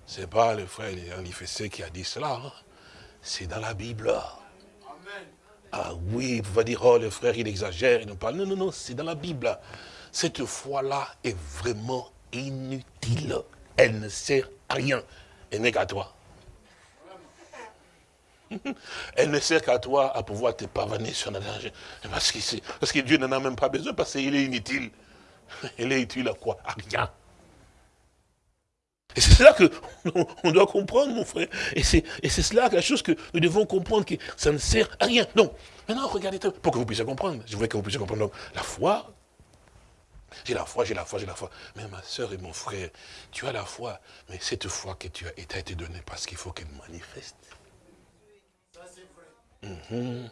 C'est pas le frère Fessé qui a dit cela. Hein. C'est dans la Bible. Ah oui, vous va dire, oh, le frère, il exagère, il nous parle. Non, non, non, c'est dans la Bible. Cette foi-là est vraiment inutile. Elle ne sert à rien. Elle n'est qu'à toi. Elle ne sert qu'à toi à pouvoir te pavaner sur la danger. Parce que, parce que Dieu n'en a même pas besoin, parce qu'il est inutile. Elle est utile à quoi? À rien. Et c'est cela que on doit comprendre, mon frère. Et c'est cela la chose que nous devons comprendre, que ça ne sert à rien. Donc, maintenant, regardez, pour que vous puissiez comprendre. Je voudrais que vous puissiez comprendre. la foi, j'ai la foi, j'ai la foi, j'ai la foi. Mais ma soeur et mon frère, tu as la foi, mais cette foi que tu as été donnée parce qu'il faut qu'elle manifeste. Mhm.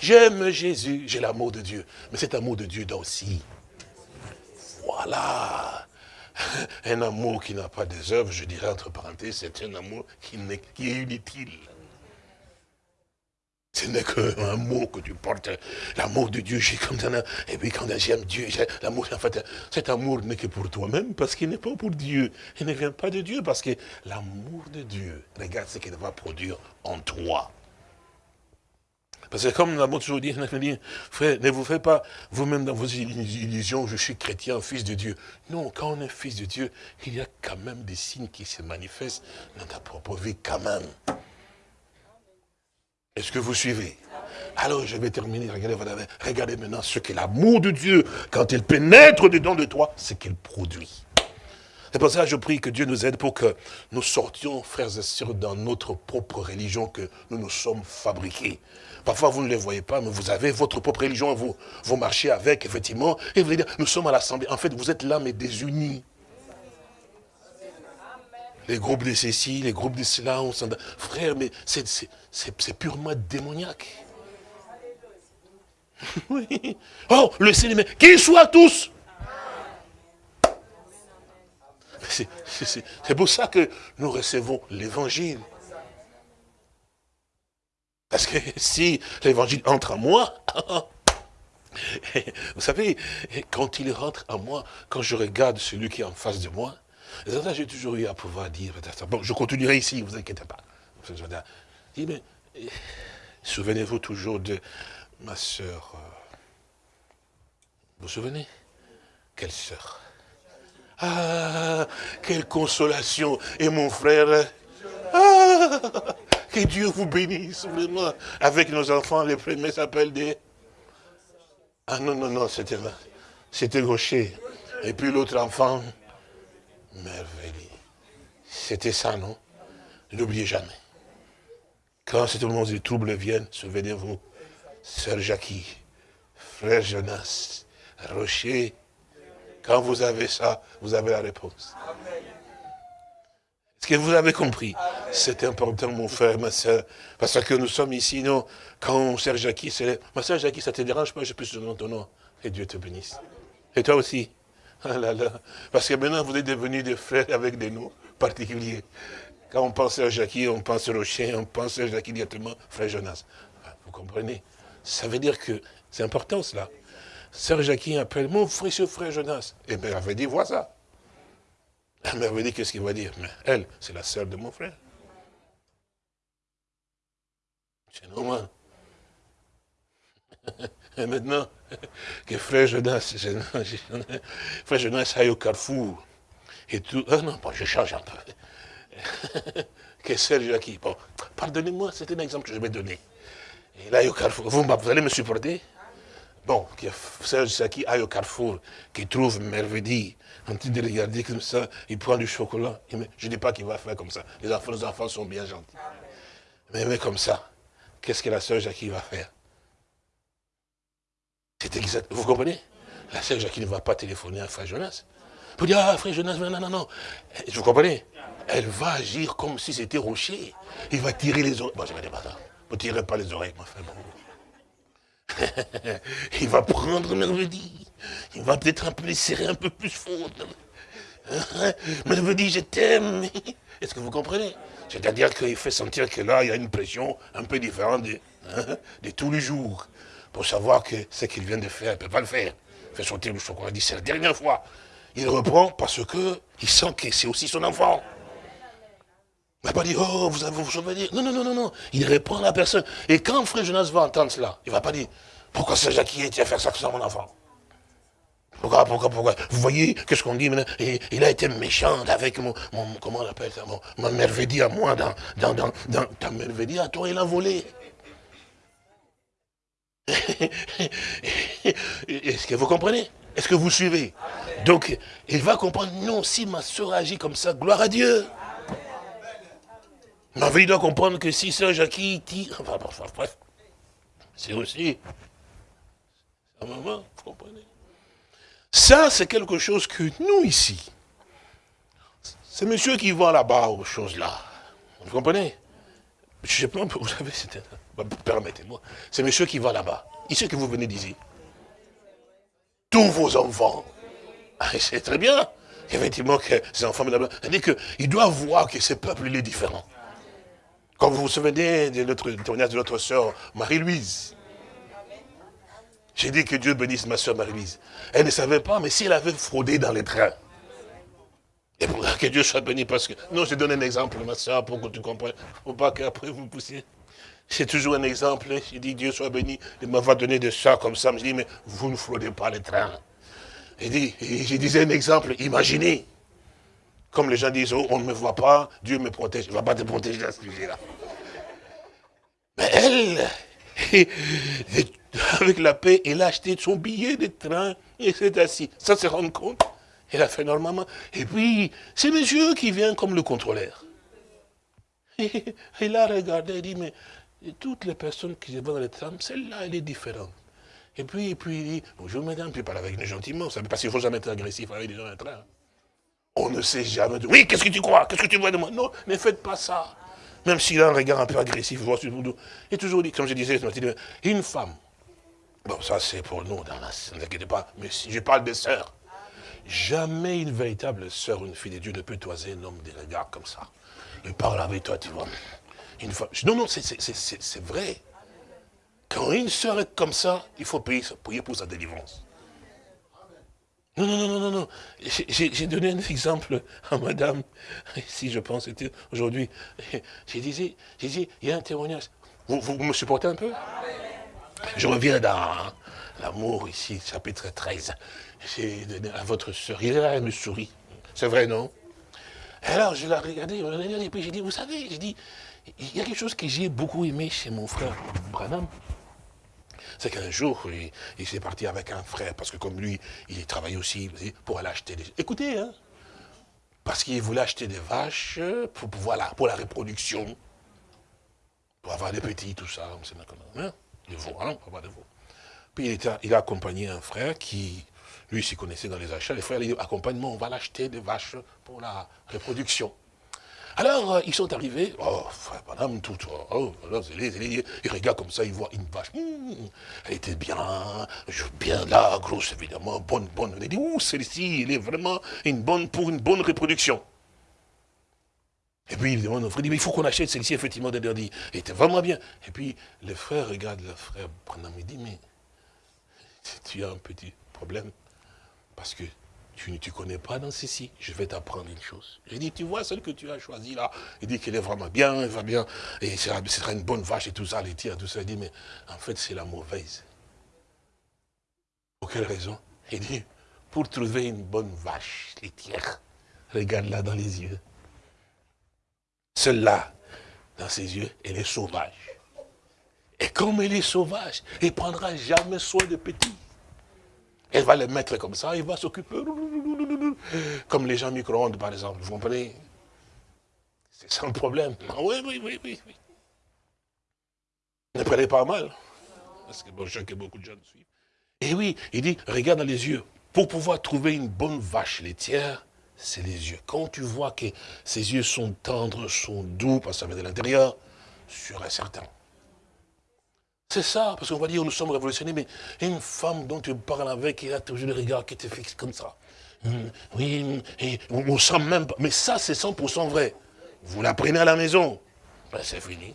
J'aime Jésus, j'ai l'amour de Dieu. Mais cet amour de Dieu doit aussi. Voilà. Un amour qui n'a pas des œuvres, je dirais entre parenthèses, c'est un amour qui, est, inutile. Ce n'est qu'un mot que tu portes, l'amour de Dieu, j'ai comme ça. Et puis quand j'aime Dieu, l'amour, en fait, cet amour n'est que pour toi-même, parce qu'il n'est pas pour Dieu. Il ne vient pas de Dieu, parce que l'amour de Dieu, regarde ce qu'il va produire en toi. Parce que comme nous l'avons toujours dit, frère, ne vous faites pas vous-même dans vos illusions, je suis chrétien, fils de Dieu. Non, quand on est fils de Dieu, il y a quand même des signes qui se manifestent dans ta propre vie, quand même. Est-ce que vous suivez? Alors je vais terminer, regardez, regardez maintenant ce que l'amour de Dieu, quand il pénètre dedans de toi, ce qu'il produit. C'est pour ça que je prie que Dieu nous aide pour que nous sortions, frères et sœurs, dans notre propre religion que nous nous sommes fabriqués. Parfois, vous ne les voyez pas, mais vous avez votre propre religion, vous, vous marchez avec, effectivement, et vous allez dire, nous sommes à l'Assemblée. En fait, vous êtes là, mais désunis. les groupes de ceci, les groupes de cela, on Frère, mais c'est purement démoniaque. Oui. Oh, le cinéma, qu'ils soient tous. C'est pour ça que nous recevons l'évangile. Parce que si l'évangile entre en moi, vous savez, quand il rentre en moi, quand je regarde celui qui est en face de moi, j'ai toujours eu à pouvoir dire, bon, je continuerai ici, ne vous inquiétez pas. Mais souvenez-vous toujours de ma soeur. Euh, vous vous souvenez? Quelle sœur? Ah, quelle consolation Et mon frère Ah Que Dieu vous bénisse, vraiment. Avec nos enfants, les premiers s'appellent des... Ah non, non, non, c'était c'était gaucher. Et puis l'autre enfant, merveilleux. C'était ça, non? N'oubliez jamais. Quand ce moment de troubles viennent, souvenez-vous, Sœur Jackie, Frère Jonas, Rocher, quand vous avez ça, vous avez la réponse. Est-ce que vous avez compris? C'est important, mon frère, ma soeur, parce que nous sommes ici, non? Quand Sœur Jackie c'est Ma soeur Jackie, ça te dérange pas, je peux te ton nom. Et Dieu te bénisse. Et toi aussi? Ah Parce que maintenant, vous êtes devenus des frères avec des noms particuliers. Quand on pense à Jackie, on pense à Rocher, on pense à Jackie directement, frère Jonas. Vous comprenez? Ça veut dire que c'est important cela. Sœur Jackie appelle mon précieux frère Jonas. Et bien, elle avait dit, vois ça. Elle m'avait dit, qu'est-ce qu'il va dire? Mais elle, c'est la sœur de mon frère. C'est normal. Et maintenant, que frère Jonas, frère Jonas aille au carrefour. Et tout. Ah non, je change un peu. que sœur Jackie. Bon, pardonnez-moi, c'est un exemple que je vais donner. Et là, au carrefour, vous allez me supporter? Bon, Serge Saki aille au carrefour, qui trouve merveille, en train de regarder comme ça, il prend du chocolat. je ne dis pas qu'il va faire comme ça. Les enfants, les enfants sont bien gentils. Mais, comme ça, qu'est-ce que la sœur Jackie va faire? Vous comprenez? La sœur Jackie ne va pas téléphoner à Frère Jonas. Pour dire, ah, Frère Jonas, non, non, non. Vous comprenez? Elle va agir comme si c'était rocher. Il va tirer les oreilles. Bon, je vais dire, vous ne tirez pas les oreilles, mon frère. il va prendre Merveille. Il va peut-être un peu les serrer un peu plus fort. Merveille, je t'aime. Est-ce que vous comprenez? C'est-à-dire qu'il fait sentir que là, il y a une pression un peu différente de, hein, tous les jours. Pour savoir que ce qu'il vient de faire, il ne peut pas le faire. Il fait sortir le chocolat. Il dit, c'est la dernière fois. Il reprend parce que il sent que c'est aussi son enfant. Il ne va pas dire, oh, vous avez vous souvenir. Non, non, non, non, non. Il répond à la personne. Et quand frère Jonas va entendre cela, il ne va pas dire, pourquoi c'est Jackie qui a fait ça que ça, mon enfant? Pourquoi, pourquoi, pourquoi? Vous voyez, qu'est-ce qu'on dit maintenant? Il a été méchant avec mon, mon comment on appelle ça, mon, ma merveille à moi, dans, dans, dans, dans ta merveille à toi, il a volé. Est-ce que vous comprenez? Est-ce que vous suivez? Donc, il va comprendre, non, si ma soeur agit comme ça, gloire à Dieu. Ma vie doit comprendre que si enfin, bref, c'est aussi vous comprenez Ça, c'est quelque chose que nous, ici, c'est monsieur qui va là-bas aux choses là. Vous comprenez? Je sais pas, vous savez, permettez-moi, c'est monsieur qui va là-bas. Ici que vous venez d'ici. Tous vos enfants. Ah, c'est très bien. Effectivement, que ces enfants, cest à qu'il doit voir que ce peuple, il est différent. Quand vous vous souvenez de notre témoignage de notre soeur Marie-Louise, j'ai dit que Dieu bénisse ma soeur Marie-Louise. Elle ne savait pas, mais si elle avait fraudé dans les trains, et pour que Dieu soit béni, parce que... Non, je donne un exemple, ma soeur, pour que tu comprennes. Il ne faut pas qu'après vous poussiez. C'est toujours un exemple. J'ai dit, Dieu soit béni. Il m'a donné de ça comme ça. Je dis, mais vous ne fraudez pas les trains. Et, dit, je disais un exemple, imaginez. Comme les gens disent, oh, on ne me voit pas, Dieu me protège. Il ne va pas te protéger à ce sujet-là. Mais elle, avec la paix, elle a acheté son billet de train et s'est assis. Ça se rend compte. Elle a fait normalement. Et puis, c'est monsieur qui vient comme le contrôleur. Il a regardé et dit, mais toutes les personnes qui vont dans le tram, celle-là, elle est différente. Et puis, et puis il dit, bonjour madame, puis il parle avec nous gentiment, ne veut pas qu'il faut jamais être agressif avec les gens dans le train. On ne sait jamais. Oui, qu'est-ce que tu crois? Qu'est-ce que tu vois de moi? Non, ne faites pas ça. Même s'il a un regard un peu agressif, et toujours dit, comme je disais, une femme. Bon, ça c'est pour nous, dans la, ne vous inquiétez pas, mais si je parle des sœurs, jamais une véritable sœur, une fille de Dieu ne peut toiser un homme des regards comme ça. Il parle avec toi, tu vois. Une femme. Non, non, c'est vrai. Quand une sœur est comme ça, il faut prier, prier pour sa délivrance. Non, non, non, non, non. J'ai donné un exemple à madame, si je pense, c'était aujourd'hui. J'ai dit, j'ai dit, il y a un témoignage. Vous, vous me supportez un peu? Je reviens dans l'amour ici, chapitre 13. J'ai donné à votre soeur, il est là, elle me sourit. C'est vrai, non? Alors, je l'ai regardé, et puis j'ai dit, vous savez, j'ai dit, il y a quelque chose que j'ai beaucoup aimé chez mon frère Branham c'est qu'un jour, il, s'est parti avec un frère, parce que comme lui, il travaillait aussi pour aller acheter des... Écoutez, hein, parce qu'il voulait acheter des vaches pour, la reproduction, pour avoir des petits, tout ça, hein, des veaux, hein, des. Puis il, il a accompagné un frère qui, lui, s'y connaissait dans les achats. Les frères, il dit, accompagne-moi, on va l'acheter des vaches pour la reproduction. Alors, euh, ils sont arrivés, oh, madame, tout, oh, il regarde comme ça, il voit une vache. Hum, elle était bien, bien là, grosse évidemment, bonne, bonne. Il dit, ouh, celle-ci, elle est vraiment une bonne, pour une bonne reproduction. Et puis il demande au frère, il faut qu'on achète celle-ci, effectivement, il dit, elle était vraiment bien. Et puis le frère regarde le frère il dit, mais tu as un petit problème, parce que tu ne te connais pas dans ceci, je vais t'apprendre une chose. J'ai dit, tu vois celle que tu as choisie là, il dit qu'elle est vraiment bien, elle va bien, et ce sera une bonne vache et tout ça, les tirs, tout ça. Il dit, mais en fait, c'est la mauvaise. Pour quelle raison? Il dit, pour trouver une bonne vache laitière, regarde-la dans les yeux. Celle-là, dans ses yeux, elle est sauvage. Et comme elle est sauvage, elle ne prendra jamais soin de petits. Elle va les mettre comme ça, il va s'occuper. Comme les gens micro-ondes, par exemple. Vous comprenez? C'est le problème. Oui, oui, oui, oui. oui. Ne prenez pas mal. Parce que bon, je sais que beaucoup de gens suivent. Et oui, il dit, regarde dans les yeux. Pour pouvoir trouver une bonne vache laitière, c'est les yeux. Quand tu vois que ses yeux sont tendres, sont doux, parce que ça vient de l'intérieur, sûr et certain. C'est ça, parce qu'on va dire, nous sommes révolutionnés, mais une femme dont tu parles avec, elle a toujours le regard qui te fixe comme ça. Hum, oui, et on sent même pas. Mais ça, c'est 100% vrai. Vous la prenez à la maison, ben, c'est fini.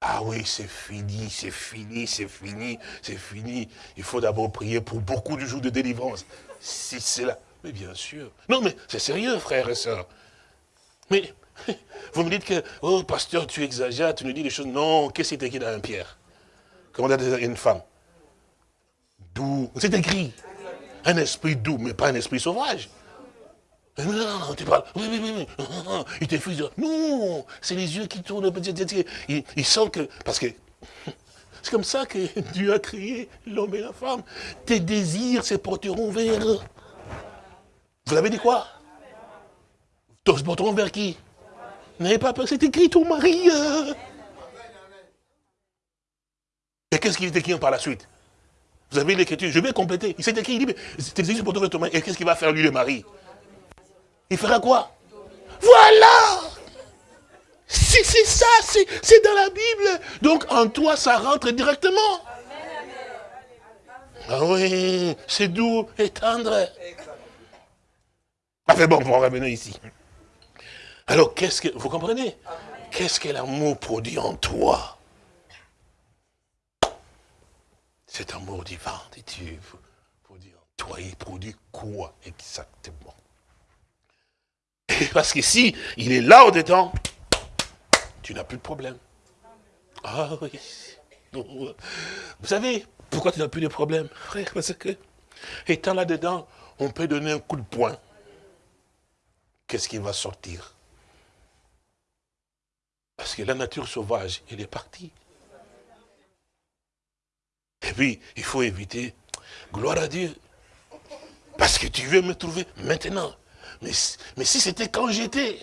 Ah oui, c'est fini, c'est fini, c'est fini, c'est fini. Il faut d'abord prier pour beaucoup de jours de délivrance. Si c'est là. Mais bien sûr. Non, mais c'est sérieux, frères et sœurs. Mais vous me dites que, oh, pasteur, tu exagères, tu nous dis des choses. Non, qu'est-ce qui est écrit dans un Pierre? Comment dire une femme? Doux. C'est écrit. Un esprit doux, mais pas un esprit sauvage. Non, non, non, tu parles. Oui, oui, oui, oui. Il te fait Non, c'est les yeux qui tournent. Il, sent que. Parce que. C'est comme ça que Dieu a créé l'homme et la femme. Tes désirs se porteront vers. Vous avez dit quoi? Se porteront vers qui? N'avez pas peur, c'est écrit ton mari. Euh. Et qu'est-ce qu'il est écrit par la suite? Vous avez l'écriture, je vais compléter. Il s'est écrit, il dit, mais c'est écrit pour ton mari. Et qu'est-ce qu'il va faire lui le mari? Il fera quoi? Voilà C'est ça, c'est dans la Bible. Donc en toi, ça rentre directement. Ah oui, c'est doux et tendre. Ah, fait bon, on va revenir ici. Alors, qu'est-ce que, vous comprenez? Qu'est-ce que l'amour produit en toi? Cet amour divin de Dieu produit en toi. Il produit quoi exactement? Parce que si il est là au-dedans, tu n'as plus de problème. Ah oui. Vous savez pourquoi tu n'as plus de problème? Parce que, étant là-dedans, on peut donner un coup de poing. Qu'est-ce qui va sortir? Parce que la nature sauvage, elle est partie. Et puis, il faut éviter, gloire à Dieu, parce que tu veux me trouver maintenant. Mais, mais si c'était quand j'étais,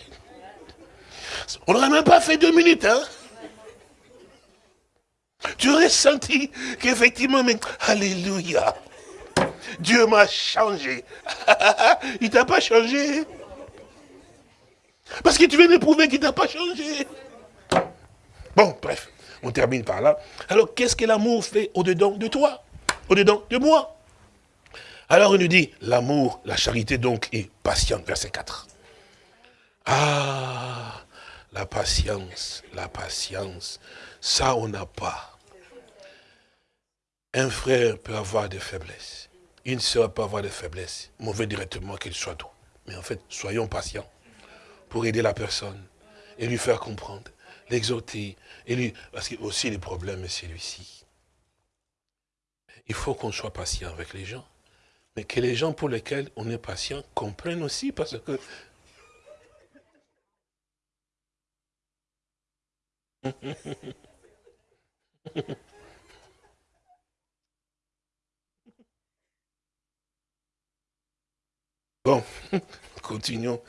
on n'aurait même pas fait deux minutes, hein tu aurais senti qu'effectivement, Alléluia. Dieu m'a changé. il t'a pas changé. Parce que tu viens de prouver qu'il t'a pas changé. Bon, bref, on termine par là. Alors, qu'est-ce que l'amour fait au-dedans de toi? Au-dedans de moi? Alors, il nous dit, l'amour, la charité donc est patiente, verset 4. Ah, la patience, la patience, ça on n'a pas. Un frère peut avoir des faiblesses. Une sœur peut avoir des faiblesses. Mauvais directement qu'il soit doux. Mais en fait, soyons patients pour aider la personne et lui faire comprendre, l'exhorter. Parce que aussi le problème est celui-ci. Il faut qu'on soit patient avec les gens. Mais que les gens pour lesquels on est patient comprennent aussi parce que Bon, continuons.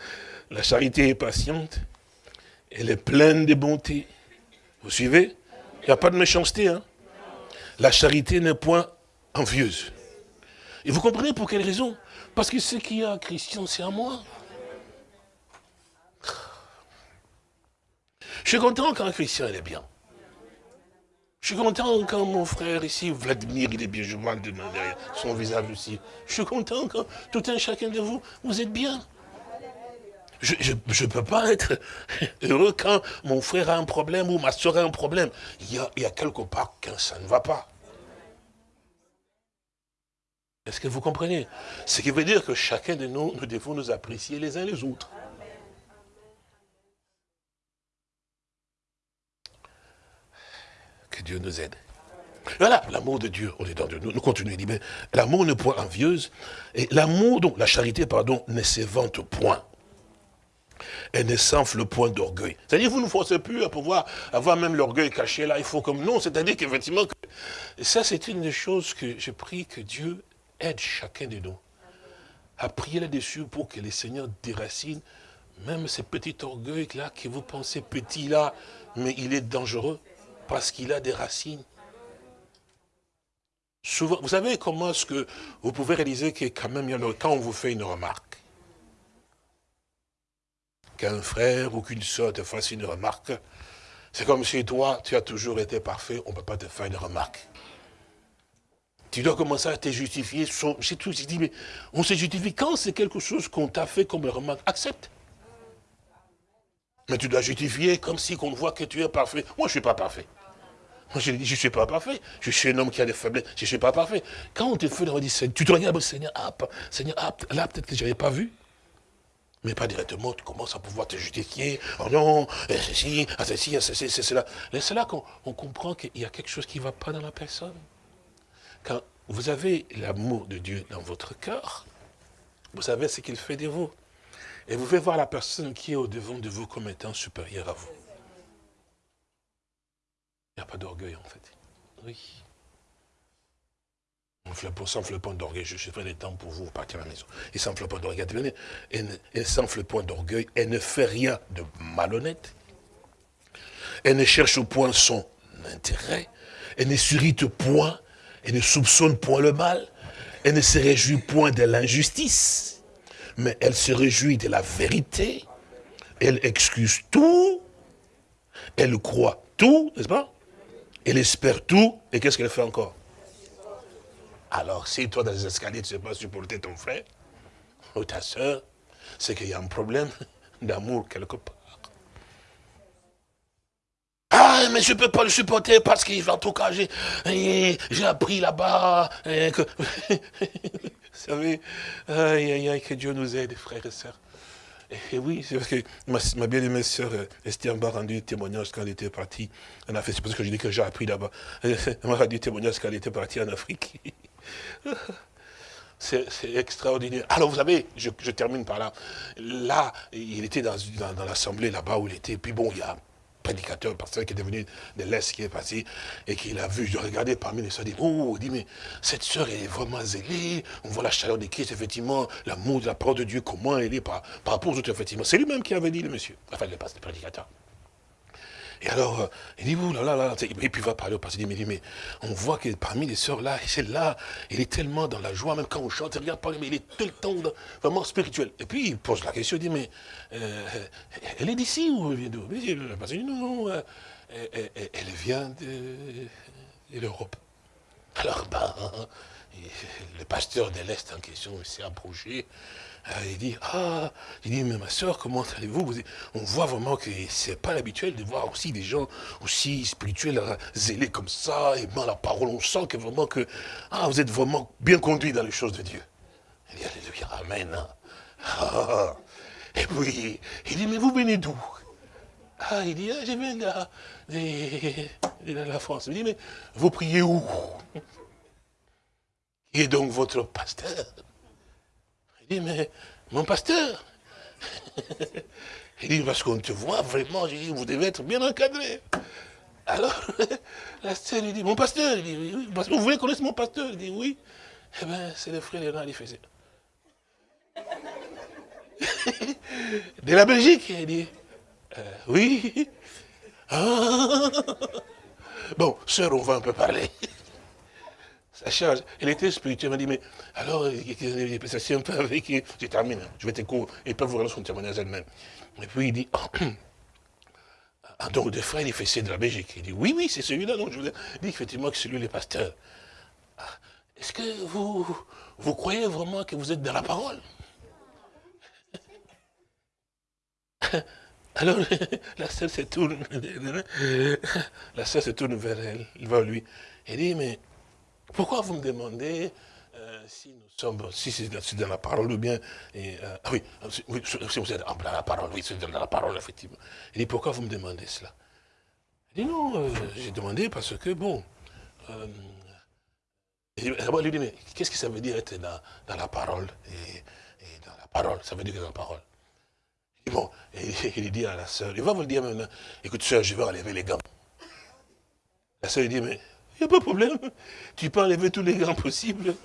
La charité est patiente, elle est pleine de bonté. Vous suivez? Il n'y a pas de méchanceté. Hein la charité n'est point envieuse. Et vous comprenez pour quelle raison? Parce que ce qu'il y a Christian, c'est à moi. Je suis content quand Christian est bien. Je suis content quand mon frère ici, Vladimir, il est bien, je vois derrière son visage aussi. Je suis content quand tout un chacun de vous, vous êtes bien. Je ne peux pas être heureux quand mon frère a un problème ou ma soeur a un problème. Il y a, il quelque part quand ça ne va pas. Est-ce que vous comprenez? Ce qui veut dire que chacun de nous, nous devons nous apprécier les uns les autres. Que Dieu nous aide. Voilà, l'amour de Dieu on est dans de nous. Continuons, mais l'amour ne point envieuse, et l'amour, donc la charité, pardon, ne s'évente point. Elle ne s'enfle point d'orgueil. C'est-à-dire, vous ne forcez plus à pouvoir avoir même l'orgueil caché là, il faut comme non. C'est-à-dire qu'effectivement, ça c'est une des choses que je prie que Dieu aide chacun de nous à prier là-dessus pour que les seigneurs déracinent même ces petits orgueils là que vous pensez petit là, mais il est dangereux parce qu'il a des racines. Vous savez comment est-ce que vous pouvez réaliser que quand même, quand on vous fait une remarque, qu'un frère ou qu'une soeur te fasse une remarque, c'est comme si toi, tu as toujours été parfait, on ne peut pas te faire une remarque. Tu dois commencer à te justifier. C'est tout. Je dis, mais on se justifie quand c'est quelque chose qu'on t'a fait comme remarque. Accepte. Mais tu dois justifier comme si on voit que tu es parfait. Moi, je ne suis pas parfait. Moi, je dis, je ne suis pas parfait. Je suis un homme qui a des faiblesses. Je ne suis pas parfait. Quand on te fait, on dit, tu te regardes, Seigneur, ah, Seigneur, ah, là, peut-être que je n'avais pas vu. Mais pas directement, tu commences à pouvoir te justifier. Oh non, ceci, ah, ceci, ceci, c'est cela. C'est là qu'on comprend qu'il y a quelque chose qui ne va pas dans la personne. Quand vous avez l'amour de Dieu dans votre cœur, vous savez ce qu'il fait de vous. Et vous pouvez voir la personne qui est au-devant de vous comme étant supérieure à vous. Il n'y a pas d'orgueil en fait. Oui. Sans d'orgueil, je fais des temps pour vous, partir à la maison. Et sans point d'orgueil, point d'orgueil, elle ne fait rien de malhonnête. Elle ne cherche point son intérêt. Elle ne s'irrite point. Elle ne soupçonne point le mal. Elle ne se réjouit point de l'injustice. Mais elle se réjouit de la vérité. Elle excuse tout. Elle croit tout, n'est-ce pas? Elle espère tout. Et qu'est-ce qu'elle fait encore? Alors, si toi, dans les escaliers, tu ne sais pas supporter ton frère ou ta soeur, c'est qu'il y a un problème d'amour quelque part. Ah, mais je ne peux pas le supporter parce va tout cacher. J'ai appris là-bas. Que... Vous savez, aïe, aïe, aïe, que Dieu nous aide, frères et sœurs. Et oui, c'est parce que ma, bien-aimée sœur euh, Esther m'a rendu témoignage quand elle était partie en Afrique. C'est parce que je dis que j'ai appris là-bas. Elle m'a rendu témoignage quand elle était partie en Afrique. C'est extraordinaire. Alors vous savez, je, termine par là. Là, il était dans, l'assemblée là-bas où il était. Puis bon, il y a un prédicateur, pasteur qui est devenu de l'Est qui est passé et qui l'a vu. Je regardais parmi les soeurs, dit, oh, dit, mais cette sœur est vraiment zélée. On voit la chaleur de Christ, effectivement, l'amour de la parole de Dieu, comment elle est par, par rapport aux autres, effectivement. C'est lui-même qui avait dit, le monsieur. Enfin, le pasteur, le prédicateur. Et alors, euh, il dit, ouh là là là, et puis il va parler au pasteur, il dit, mais, on voit que parmi les sœurs là, celle-là, il est tellement dans la joie, même quand on chante, regarde pas, mais il est tout le temps vraiment spirituel. Et puis il pose la question, il dit, mais euh, elle est d'ici ou elle vient d'où? Le pasteur dit, non, non, euh, elle, elle, vient de, de l'Europe. Alors, ben, le pasteur de l'Est en question s'est approché, euh, il dit, ah, il dit, mais ma soeur, comment allez-vous? On voit vraiment que c'est pas l'habituel de voir aussi des gens aussi spirituels, euh, zélés comme ça, et dans la parole, on sent que vraiment que, ah, vous êtes vraiment bien conduit dans les choses de Dieu. Il dit, alléluia, amen. Hein. Ah. et puis, il dit, mais vous venez d'où? Ah, il dit, ah, je viens de, de la France. Il dit, mais vous priez où? Qui est donc votre pasteur? Il dit, mais mon pasteur, il dit, parce qu'on te voit vraiment, je dis, vous devez être bien encadré. Alors, la sœur, il dit, mon pasteur, il dit, oui, vous voulez connaître mon pasteur? Il dit, oui. Eh bien, c'est le frère Léonard, il faisait. De la Belgique, il dit, euh, oui. Ah. Bon, sœur, on va un peu parler Elle était spirituelle. Elle m'a dit, mais alors, ça c'est un peu avec. Je termine, hein. je vais t'écouter. Et peut vous rendre son témoignage elle-même. Et puis il dit, ah, donc de frère, il fait c'est de la Belgique. Il dit, oui, oui, c'est celui-là. Donc je vous dis effectivement que c'est lui le pasteur. Ah, est-ce que vous, vous croyez vraiment que vous êtes dans la parole? Alors, la sœur se tourne, la sœur se tourne vers elle, il va lui. Elle dit, mais pourquoi vous me demandez euh, si nous sommes, si c'est dans la parole ou bien, et, euh, ah oui, si vous êtes dans la parole, oui, c'est dans la parole, effectivement. Il dit, pourquoi vous me demandez cela? Il dit, non, euh, j'ai demandé parce que, bon, il lui dit, mais qu'est-ce que ça veut dire être dans, dans la parole et, dans la parole, ça veut dire dans la parole. Il dit, bon, il dit à la sœur, il va vous le dire maintenant, écoute, sœur, je vais enlever les gants. La sœur, lui dit, mais il pas de problème. Tu peux enlever tous les gants possibles.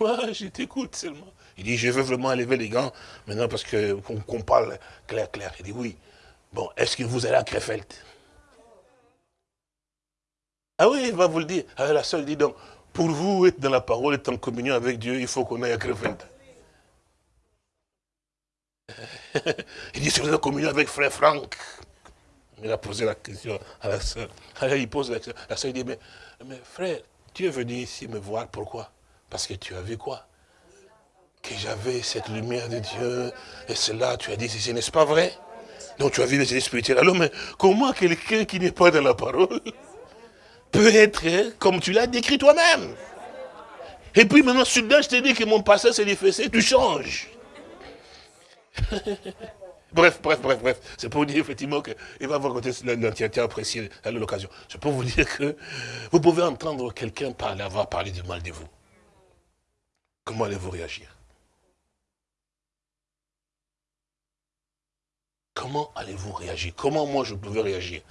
Moi, je t'écoute seulement. Il dit, je veux vraiment enlever les gants maintenant parce qu'on parle clair, clair. Il dit, oui. Bon, est-ce que vous allez à Krefeld? Ah oui, il va vous le dire. Ah, la seule dit donc, pour vous être dans la parole, être en communion avec Dieu, il faut qu'on aille à Krefeld. il dit, si vous êtes en communion avec frère Franck, il a posé la question à la soeur. Alors il pose la question. La soeur dit, mais mais frère, tu es venu ici me voir, pourquoi? Parce que tu as vu quoi? Que j'avais cette lumière de Dieu, et cela, tu as dit ceci, n'est-ce pas vrai? Donc tu as vu les spirituels. Alors, mais comment quelqu'un qui n'est pas dans la parole peut être comme tu l'as décrit toi-même? Et puis maintenant, soudain, je te dis que mon passé s'est défacé, tu changes. Bref, bref, bref, bref. C'est pour vous dire effectivement qu'il va vous raconter l'entièreté appréciée à l'occasion. C'est pour vous dire que vous pouvez entendre quelqu'un parler, avoir parlé du mal de vous. Comment allez-vous réagir? Comment allez-vous réagir? Comment moi je pouvais réagir?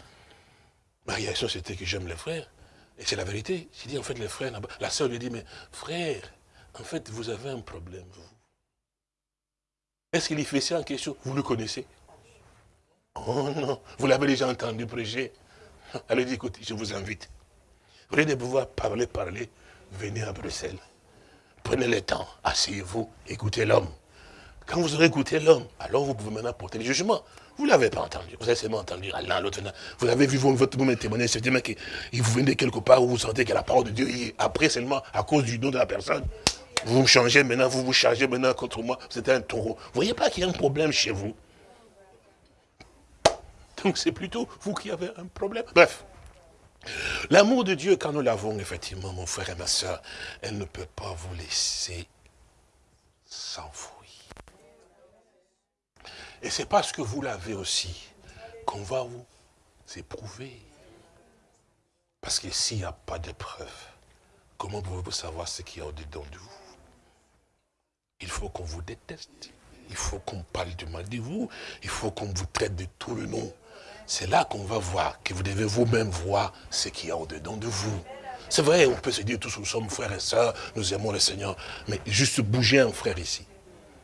Ma réaction c'était que j'aime les frères. Et c'est la vérité. J'ai dit en fait les frères, la soeur lui dit, mais frère, en fait vous avez un problème, vous. Est-ce qu'il fait ça en question? Vous le connaissez? Oh non, vous l'avez déjà entendu prêcher. Dit, écoutez, je vous invite. Vous voulez de pouvoir parler, parler, venez à Bruxelles. Prenez le temps, asseyez-vous, écoutez l'homme. Quand vous aurez écouté l'homme, alors vous pouvez maintenant porter le jugement. Vous ne l'avez pas entendu. Vous avez seulement entendu l'un, l'autre. Vous avez vu votre vous témoigner, c'est que vous venez quelque part où vous sentez que la parole de Dieu est après seulement à cause du nom de la personne. Vous me changez maintenant, vous vous chargez maintenant contre moi. C'est un taureau. Vous voyez pas qu'il y a un problème chez vous? Donc c'est plutôt vous qui avez un problème. Bref. L'amour de Dieu, quand nous l'avons, effectivement, mon frère et ma soeur, elle ne peut pas vous laisser s'enfouir. Et c'est parce que vous l'avez aussi qu'on va vous éprouver. Parce que s'il n'y a pas d'épreuve, comment pouvez-vous savoir ce qu'il y a au-dedans de vous? Il faut qu'on vous déteste. Il faut qu'on parle du mal de vous. Il faut qu'on vous traite de tout le nom. C'est là qu'on va voir, que vous devez vous-même voir ce qu'il y a au-dedans de vous. C'est vrai, on peut se dire tous nous sommes frères et sœurs, nous aimons le Seigneur. Mais juste bouger un frère ici.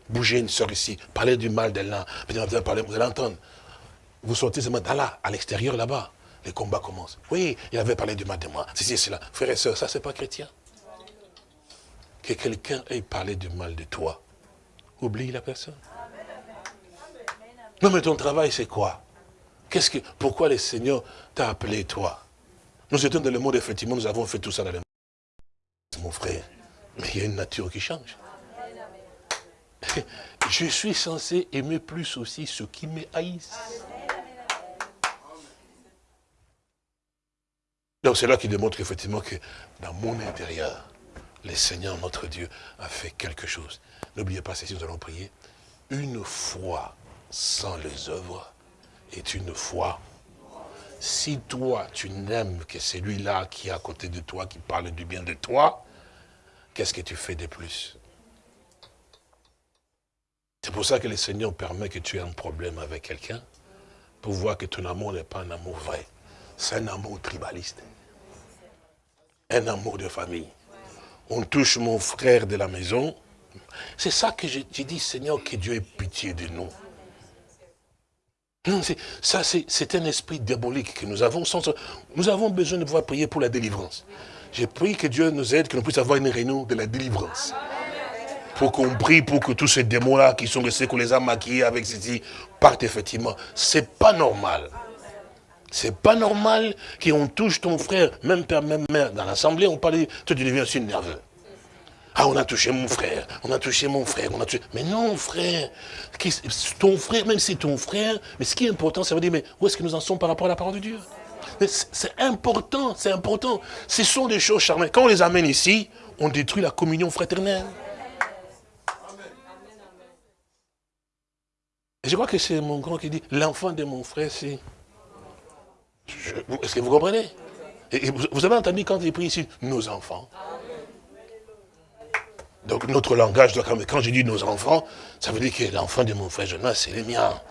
Bouger une sœur ici. Parler du mal de l'un. Vous allez entendre. Vous sortez seulement là, à l'extérieur là-bas. les combats commencent. Oui, il avait parlé du mal de moi. C'est cela. Frère et soeur, ça c'est pas chrétien. Que quelqu'un ait parlé du mal de toi. Oublie la personne. Non mais ton travail c'est quoi? Qu'est-ce que, Pourquoi le Seigneur t'a appelé toi? Nous étions dans le monde, effectivement, nous avons fait tout ça dans le monde. Mon frère, mais il y a une nature qui change. Je suis censé aimer plus aussi ceux qui me haïssent. Donc c'est là qu'il démontre effectivement que dans mon intérieur, le Seigneur, notre Dieu, a fait quelque chose. N'oubliez pas, si nous allons prier, une foi sans les œuvres est une foi. Si toi, tu n'aimes que celui-là qui est à côté de toi, qui parle du bien de toi, qu'est-ce que tu fais de plus? C'est pour ça que le Seigneur permet que tu aies un problème avec quelqu'un, pour voir que ton amour n'est pas un amour vrai. C'est un amour tribaliste. Un amour de famille. On touche mon frère de la maison. C'est ça que j'ai dit, Seigneur, que Dieu ait pitié de nous. Ça, c'est un esprit diabolique que nous avons. Nous avons besoin de pouvoir prier pour la délivrance. J'ai prié que Dieu nous aide, que nous puissions avoir une réunion de la délivrance. Pour qu'on prie pour que tous ces démons-là qui sont restés, qu'on les a maquillés avec ceci, partent effectivement. C'est pas normal. C'est pas normal qu'on touche ton frère, même père, même mère. Dans l'assemblée, on parle, toi tu deviens aussi nerveux. Ah, on a touché mon frère, on a touché mon frère, on a touché... Mais non, frère, ton frère, même si c'est ton frère, mais ce qui est important, ça veut dire, mais où est-ce que nous en sommes par rapport à la parole de Dieu? C'est important, c'est important. Ce sont des choses charmantes. Quand on les amène ici, on détruit la communion fraternelle. Et je crois que c'est mon grand qui dit, l'enfant de mon frère, c'est... Est-ce que vous comprenez? Vous avez entendu quand il prie ici, nos enfants. Donc notre langage, quand je dis nos enfants, ça veut dire que l'enfant de mon frère Jonas, c'est le mien.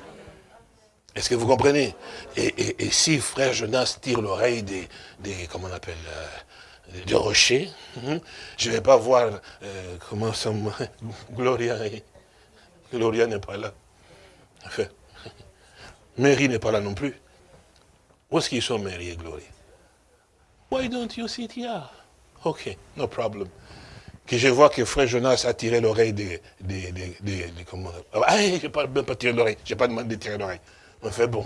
Est-ce que vous comprenez? Et, si frère Jonas tire l'oreille des, des, comment on appelle, euh, des rochers, hein, je ne vais pas voir, euh, comment ça, Gloria, Gloria n'est pas là. Enfin, Mary n'est pas là non plus. Où est-ce qu'ils sont, Mary et Gloria? Why don't you sit here? Ok, no problem que je vois que frère Jonas a tiré l'oreille des, comment Ah, je n'ai pas, même pas tiré l'oreille, je n'ai pas demandé de tirer l'oreille. On fait bon,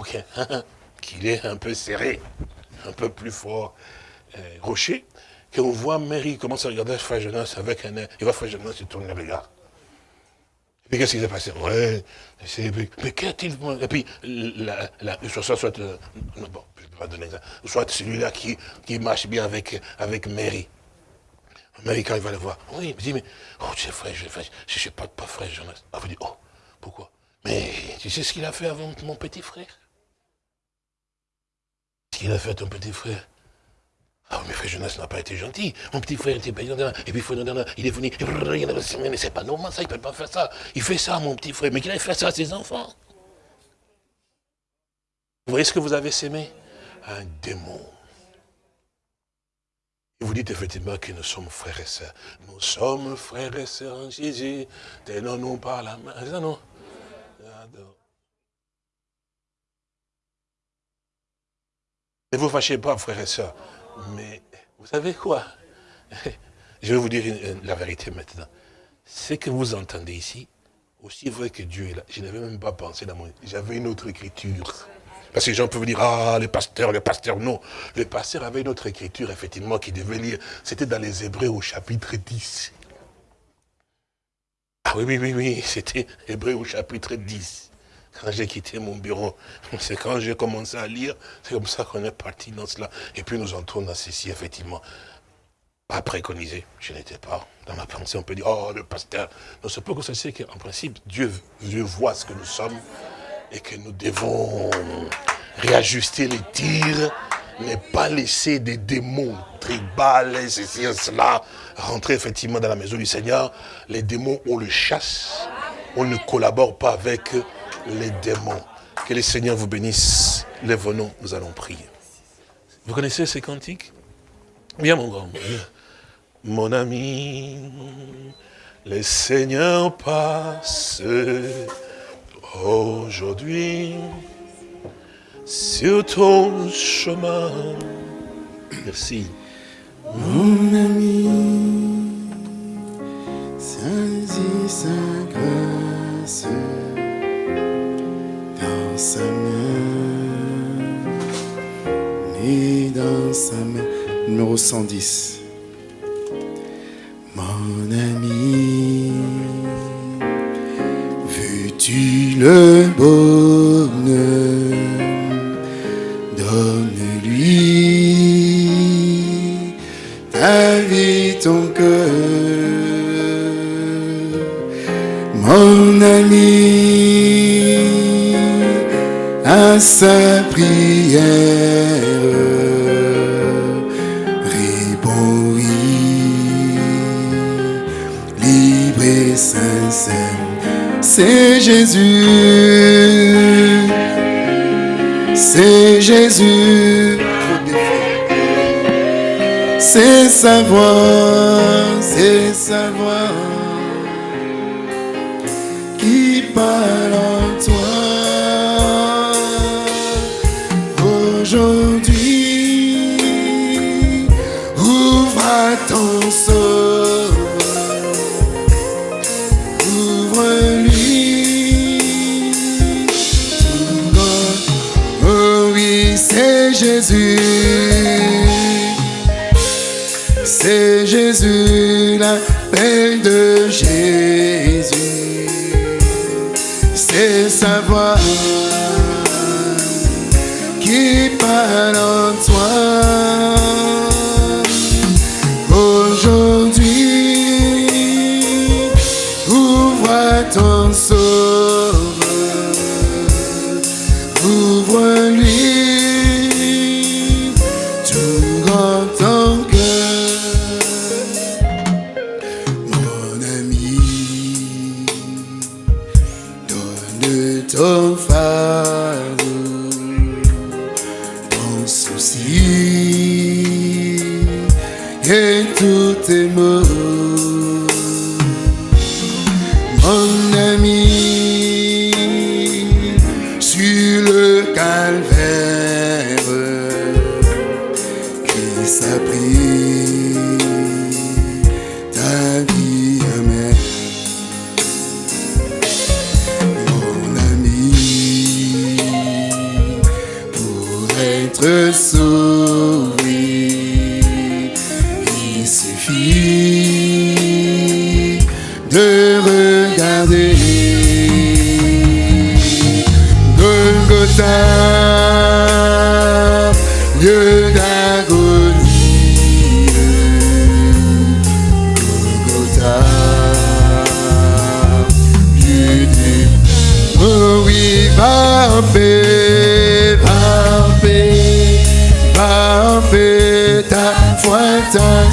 qu'il est un peu serré, un peu plus fort, euh, rocher, qu'on voit Mary commence à regarder frère Jonas avec un air, il voit frère Jonas se tourne le regard. Puis qu'est-ce qui s'est passé? Ouais, mais qu'a-t-il Et puis, soit, soit, euh, bon, je peux pas donner ça, soit celui-là qui, qui marche bien avec, avec Mary. Mais quand il va le voir, oui, il me dit, mais, oh, sais, frère, je ne suis pas, pas frère Jonas. Ah, vous dites, oh, pourquoi? Mais tu sais ce qu'il a fait avant mon petit frère? Ce qu'il a fait à ton petit frère? Ah, mais frère Jonas n'a pas été gentil. Mon petit frère était paysan. Et puis, il est venu. Mais c'est pas normal, ça, il ne peut pas faire ça. Il fait ça, mon petit frère. Mais qu'il a fait ça à ses enfants. Vous voyez ce que vous avez sémé Un démon. Et vous dites effectivement que nous sommes frères et sœurs. Nous sommes frères et sœurs en Jésus. Tenons-nous par la main. Ça, non? Ne vous fâchez pas, frères et sœurs. Mais vous savez quoi? Je vais vous dire la vérité maintenant. Ce que vous entendez ici, aussi vrai que Dieu est là, je n'avais même pas pensé dans mon... J'avais une autre écriture. Parce que les gens peuvent dire, ah, le pasteur, le pasteur, non. Le pasteur avait une autre écriture, effectivement, qui devait lire. C'était dans les Hébreux au chapitre 10. Ah oui, oui, oui, oui, c'était Hébreux au chapitre 10. Quand j'ai quitté mon bureau, c'est quand j'ai commencé à lire, c'est comme ça qu'on est parti dans cela. Et puis nous entrons dans ceci, effectivement. Pas préconisé, je n'étais pas dans ma pensée, on peut dire, oh, le pasteur. Non, c'est pas que c'est qu'en principe, Dieu, Dieu voit ce que nous sommes, et que nous devons réajuster les tirs, ne pas laisser des démons tribales, ceci et cela, rentrer effectivement dans la maison du Seigneur. Les démons, on le chasse, on ne collabore pas avec les démons. Que le Seigneur vous bénisse. Lève-nous, nous allons prier. Vous connaissez ces cantiques? Bien, mon grand. Mon ami, le Seigneur passe aujourd'hui sur ton chemin. Merci. Mon ami, sans grâce dans sa main, ni dans sa main. Numéro 110. Mon ami, veux-tu le bonheur? Donne-lui ta vie, ton cœur. Mon ami, sa prière. Répondit libre et sincère c'est Jésus. C'est Jésus. C'est sa voix c'est sa voix. C'est Jésus. lieu d'agonie, oh oui, va en paix, va paix, va en ta foi, ta